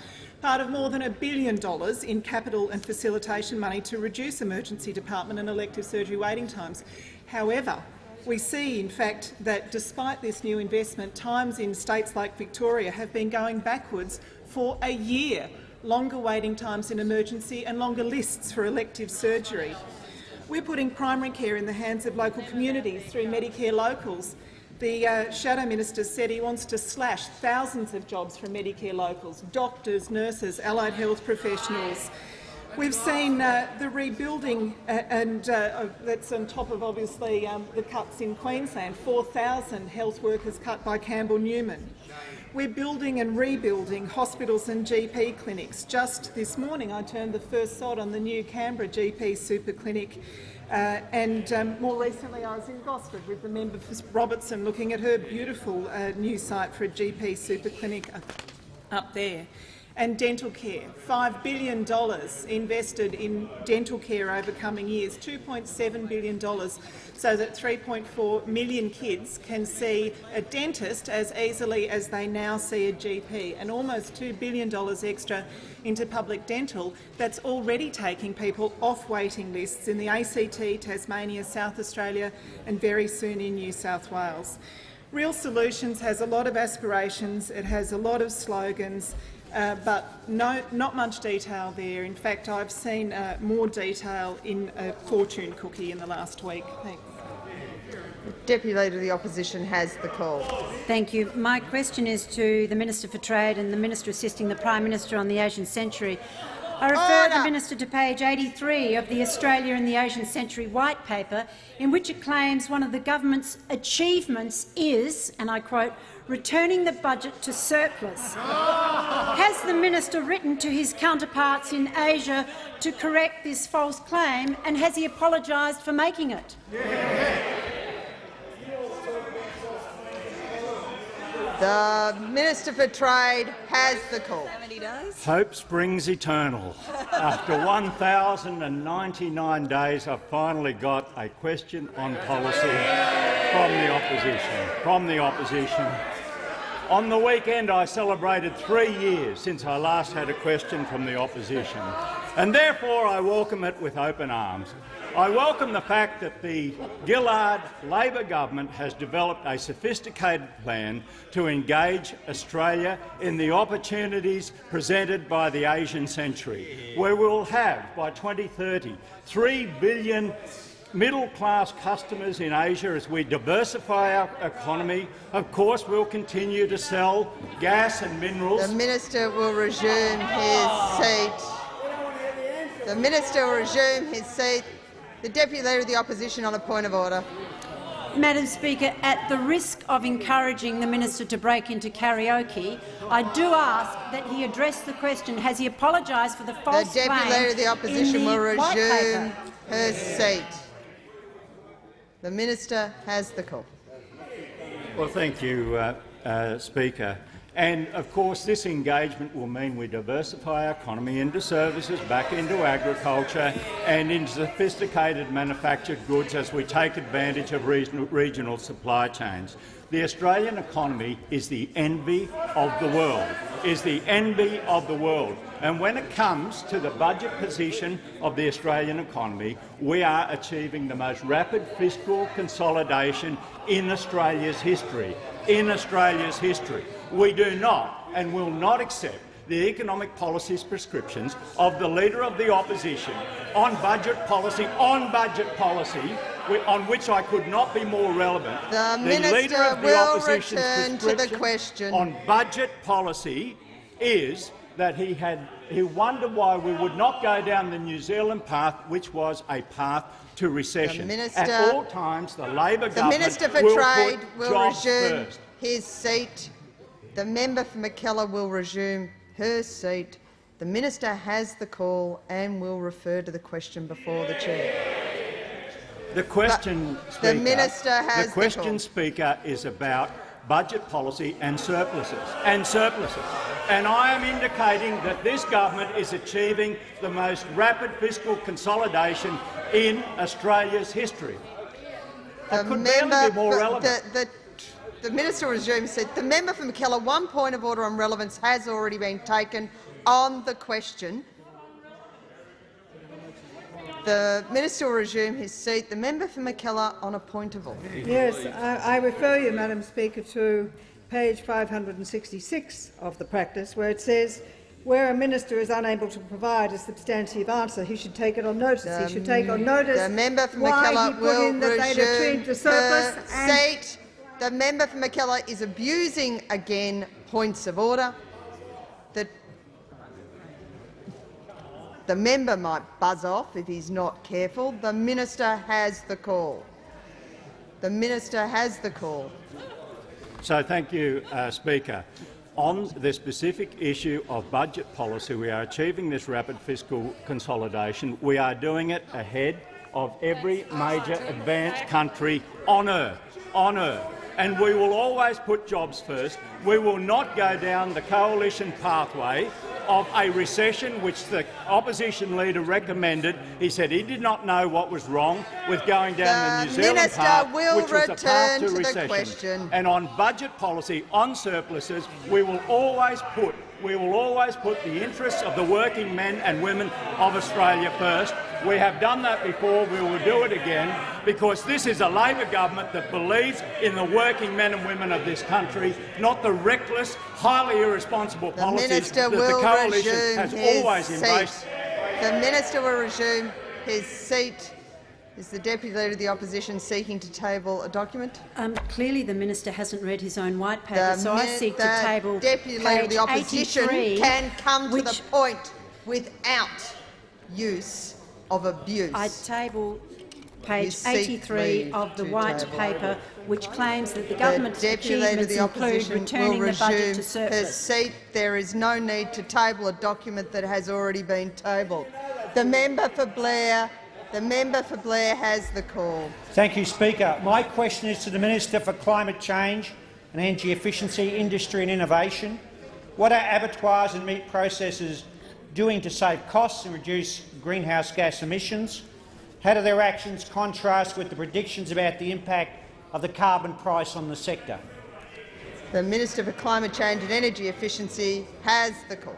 part of more than a billion dollars in capital and facilitation money to reduce emergency department and elective surgery waiting times. However, we see, in fact, that despite this new investment, times in states like Victoria have been going backwards for a year, longer waiting times in emergency and longer lists for elective surgery. We're putting primary care in the hands of local communities through Medicare locals. The uh, Shadow Minister said he wants to slash thousands of jobs from Medicare locals, doctors, nurses, allied health professionals. We've seen uh, the rebuilding, uh, and uh, that's on top of obviously um, the cuts in Queensland, 4,000 health workers cut by Campbell Newman. We're building and rebuilding hospitals and GP clinics. Just this morning I turned the first sod on the new Canberra GP super clinic uh, and um, more recently I was in Gosford with the member for Robertson looking at her beautiful uh, new site for a GP super clinic up, up there. And dental care, $5 billion invested in dental care over coming years, $2.7 billion so that 3.4 million kids can see a dentist as easily as they now see a GP, and almost $2 billion extra into public dental that's already taking people off waiting lists in the ACT, Tasmania, South Australia and very soon in New South Wales. Real Solutions has a lot of aspirations, it has a lot of slogans, uh, but no, not much detail there. In fact, I've seen uh, more detail in a fortune cookie in the last week. Thanks. Deputy Leader of the Opposition has the call. Thank you. My question is to the Minister for Trade and the Minister assisting the Prime Minister on the Asian Century. I refer Order. the Minister to page 83 of the Australia in the Asian Century White Paper, in which it claims one of the government's achievements is, and I quote, returning the budget to surplus. Has the minister written to his counterparts in Asia to correct this false claim, and has he apologised for making it? The Minister for Trade has the call. Hope springs eternal. After 1,099 days, I've finally got a question on policy from the opposition. From the opposition. On the weekend, I celebrated three years since I last had a question from the opposition, and therefore I welcome it with open arms. I welcome the fact that the Gillard Labor government has developed a sophisticated plan to engage Australia in the opportunities presented by the Asian century, where we will have, by 2030, 3 billion middle-class customers in Asia as we diversify our economy. Of course, we'll continue to sell gas and minerals. The minister will resume his seat. The minister will resume his seat. The Deputy Leader of the Opposition on a point of order. Madam Speaker, at the risk of encouraging the minister to break into karaoke, I do ask that he address the question. Has he apologised for the false The Deputy Leader of the Opposition the will resume her seat. The minister has the call. Well, thank you, uh, uh, Speaker. And of course, this engagement will mean we diversify our economy into services, back into agriculture and into sophisticated manufactured goods as we take advantage of regional, supply chains. The Australian economy is the envy of the world, is the envy of the world. And when it comes to the budget position of the Australian economy, we are achieving the most rapid fiscal consolidation in Australia's history. In Australia's history. We do not and will not accept the economic policies prescriptions of the Leader of the Opposition on budget policy, on budget policy, on which I could not be more relevant. The, the minister Leader of the will Opposition's return to the question. on budget policy is that he had he wondered why we would not go down the New Zealand path, which was a path to recession. minister- At all times, the Labor The government Minister for will Trade will resume first. his seat. The member for Mackellar will resume her seat. The minister has the call and will refer to the question before the chair. The question, the Speaker, minister has the the question, call. Speaker, is about budget policy and surpluses. And surpluses. And I am indicating that this government is achieving the most rapid fiscal consolidation in Australia's history. I The could barely be more relevant. The, the, the minister will resume his seat. The member for Mackellar, one point of order on relevance has already been taken on the question. The minister will resume his seat. The member for Mackellar on a point of order. Yes, I, I refer you, Madam Speaker, to page 566 of the practice, where it says, where a minister is unable to provide a substantive answer, he should take it on notice. he should take on notice The member for why he put will in that they'd resume achieved a surplus seat. The member for Mackellar is abusing again points of order. The, the member might buzz off if he's not careful. The minister has the call. The minister has the call. So thank you, uh, Speaker. On the specific issue of budget policy, we are achieving this rapid fiscal consolidation. We are doing it ahead of every major advanced country on earth. On earth. And we will always put jobs first. We will not go down the coalition pathway of a recession, which the opposition leader recommended. He said he did not know what was wrong with going down the, The New Zealand minister path, will which was a path return to to the recession. question. And on budget policy, on surpluses, we will always put we will always put the interests of the working men and women of Australia first. We have done that before. We will do it again because this is a Labor government that believes in the working men and women of this country, not the reckless, highly irresponsible The policies minister that the coalition has always seat. embraced. The minister will resume his seat. Is the Deputy Leader of the Opposition seeking to table a document? Um, clearly, the minister hasn't read his own white paper, The so I seek to table Deputy Leader of the Opposition can come to the point without use of abuse. I table page seek 83 of the white table. paper, which claims that the The government's of achievements the include Opposition returning will the budget to her surplus. seat. There is no need to table a document that has already been tabled. The member for Blair, the member for Blair has the call. Thank you, Speaker. My question is to the Minister for Climate Change and Energy Efficiency, Industry and Innovation. What are abattoirs and meat processors doing to save costs and reduce greenhouse gas emissions? How do their actions contrast with the predictions about the impact of the carbon price on the sector? The Minister for Climate Change and Energy Efficiency has the call.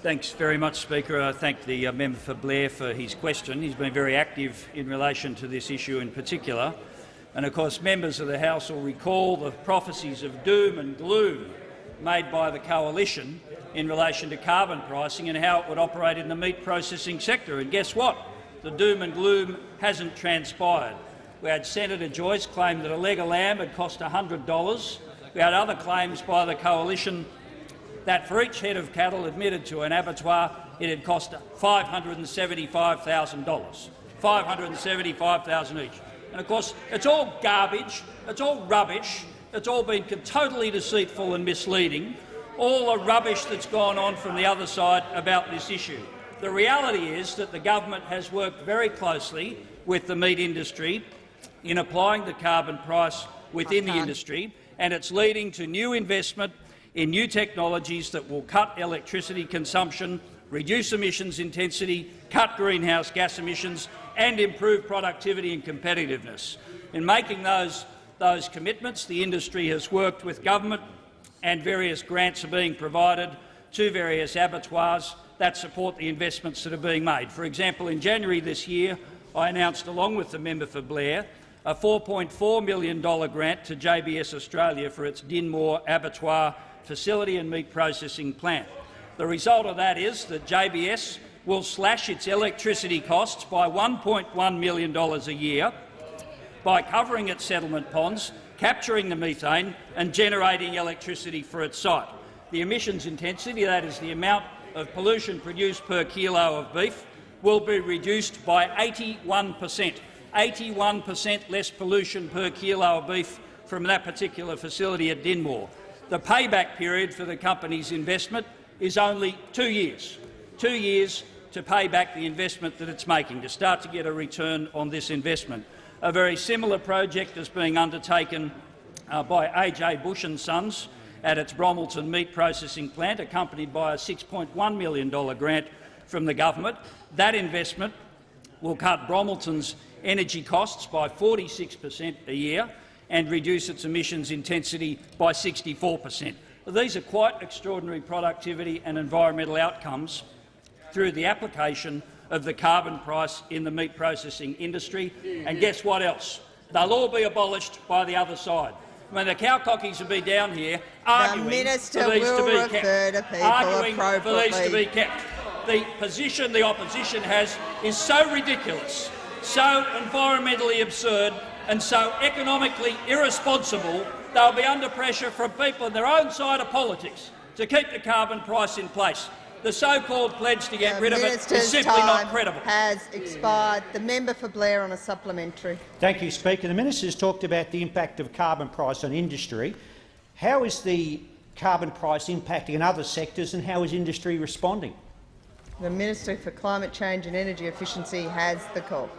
Thanks very much, Speaker. I thank the uh, member for Blair for his question. He's been very active in relation to this issue in particular. And of course, members of the House will recall the prophecies of doom and gloom made by the coalition in relation to carbon pricing and how it would operate in the meat processing sector. And guess what? The doom and gloom hasn't transpired. We had Senator Joyce claim that a leg of lamb had cost $100. We had other claims by the coalition that for each head of cattle admitted to an abattoir, it had cost $575,000. 575,000 each. And of course, it's all garbage, it's all rubbish, it's all been totally deceitful and misleading, all the rubbish that's gone on from the other side about this issue. The reality is that the government has worked very closely with the meat industry in applying the carbon price within the industry, and it's leading to new investment in new technologies that will cut electricity consumption, reduce emissions intensity, cut greenhouse gas emissions and improve productivity and competitiveness. In making those, those commitments, the industry has worked with government and various grants are being provided to various abattoirs that support the investments that are being made. For example, in January this year, I announced, along with the member for Blair, a $4.4 million grant to JBS Australia for its Dinmore Abattoir facility and meat processing plant. The result of that is that JBS will slash its electricity costs by $1.1 million a year by covering its settlement ponds, capturing the methane and generating electricity for its site. The emissions intensity, that is the amount of pollution produced per kilo of beef, will be reduced by 81 per cent. 81 per cent less pollution per kilo of beef from that particular facility at Dinmore. The payback period for the company's investment is only two years. Two years to pay back the investment that it's making, to start to get a return on this investment. A very similar project is being undertaken uh, by A.J. Bush and Sons at its Bromelton meat processing plant, accompanied by a $6.1 million grant from the government. That investment will cut Bromelton's energy costs by 46 per cent a year and reduce its emissions intensity by 64 per cent. These are quite extraordinary productivity and environmental outcomes through the application of the carbon price in the meat processing industry. And guess what else? They'll all be abolished by the other side. I mean, the cowcockies will be down here arguing the minister for these to be kept. to arguing for these to be kept. The position the opposition has is so ridiculous, so environmentally absurd and so economically irresponsible, they'll be under pressure from people on their own side of politics to keep the carbon price in place. The so-called pledge to get The rid of it minister's is simply not time credible. has expired. The member for Blair on a supplementary. Thank you, Speaker. The minister has talked about the impact of carbon price on industry. How is the carbon price impacting in other sectors and how is industry responding? The Minister for Climate Change and Energy Efficiency has the call.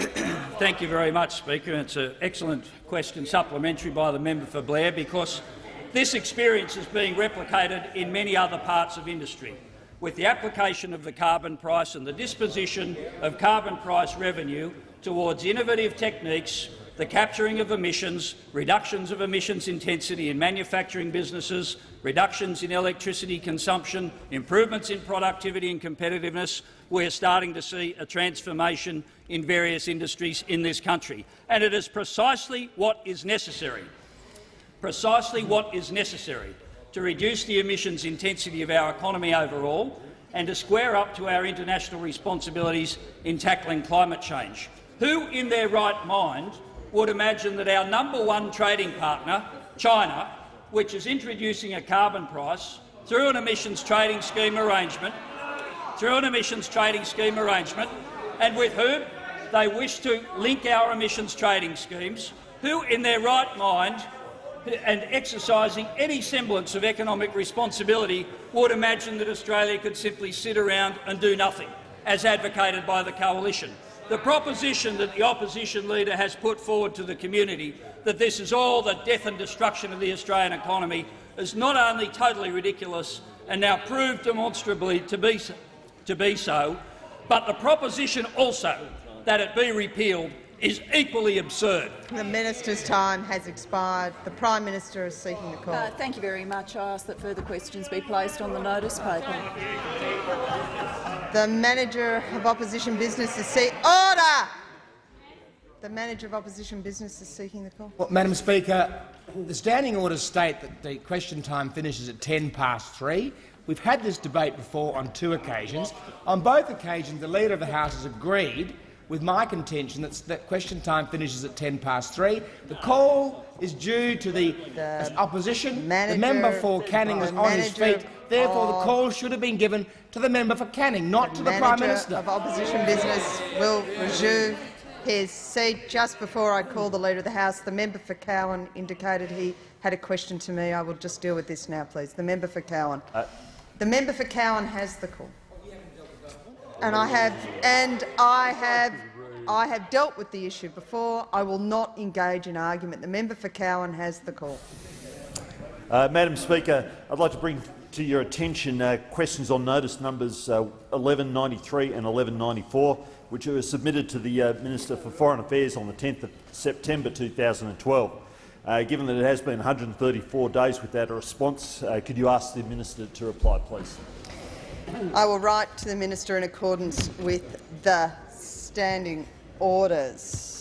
Thank you very much, Speaker. It's an excellent question, supplementary by the member for Blair, because this experience is being replicated in many other parts of industry. With the application of the carbon price and the disposition of carbon price revenue towards innovative techniques, the capturing of emissions, reductions of emissions intensity in manufacturing businesses, reductions in electricity consumption, improvements in productivity and competitiveness, we are starting to see a transformation in various industries in this country. And it is precisely what is necessary, precisely what is necessary to reduce the emissions intensity of our economy overall and to square up to our international responsibilities in tackling climate change. Who in their right mind would imagine that our number one trading partner, China, which is introducing a carbon price through an emissions trading scheme arrangement, through an emissions trading scheme arrangement, and with whom they wish to link our emissions trading schemes, who in their right mind and exercising any semblance of economic responsibility would imagine that Australia could simply sit around and do nothing, as advocated by the coalition. The proposition that the opposition leader has put forward to the community that this is all the death and destruction of the Australian economy is not only totally ridiculous and now proved demonstrably to be, so- to be so, but the proposition also that it be repealed is equally absurd. The minister's time has expired. The Prime Minister is seeking the call. Uh, thank you very much. I ask that further questions be placed on the notice paper. The Manager of Opposition Business is seeking order. The Manager of Opposition Business is seeking the call. Well, Madam Speaker, the standing orders state that the question time finishes at 10 past three. We've had this debate before on two occasions. On both occasions, the Leader of the House has agreed with my contention that, that question time finishes at 10 past three. The call is due to the, The opposition. manager- the member for Canning was on his feet. Therefore, the call should have been given to the member for Canning, not to the Prime Manager Minister. of Opposition Business will resume his seat. Just before I call the Leader of the House, the member for Cowan indicated he had a question to me. I will just deal with this now, please. The member for Cowan. Uh, the member for Cowan has the call. And I have, and I have, I have dealt with the issue before. I will not engage in argument. The member for Cowan has the call. Uh, Madam Speaker, I'd like to bring to your attention uh, questions on notice numbers uh, 1193 and 1194, which were submitted to the uh, Minister for Foreign Affairs on the 10th of September 2012. Uh, given that it has been 134 days without a response, uh, could you ask the Minister to reply, please? I will write to the minister in accordance with the standing orders.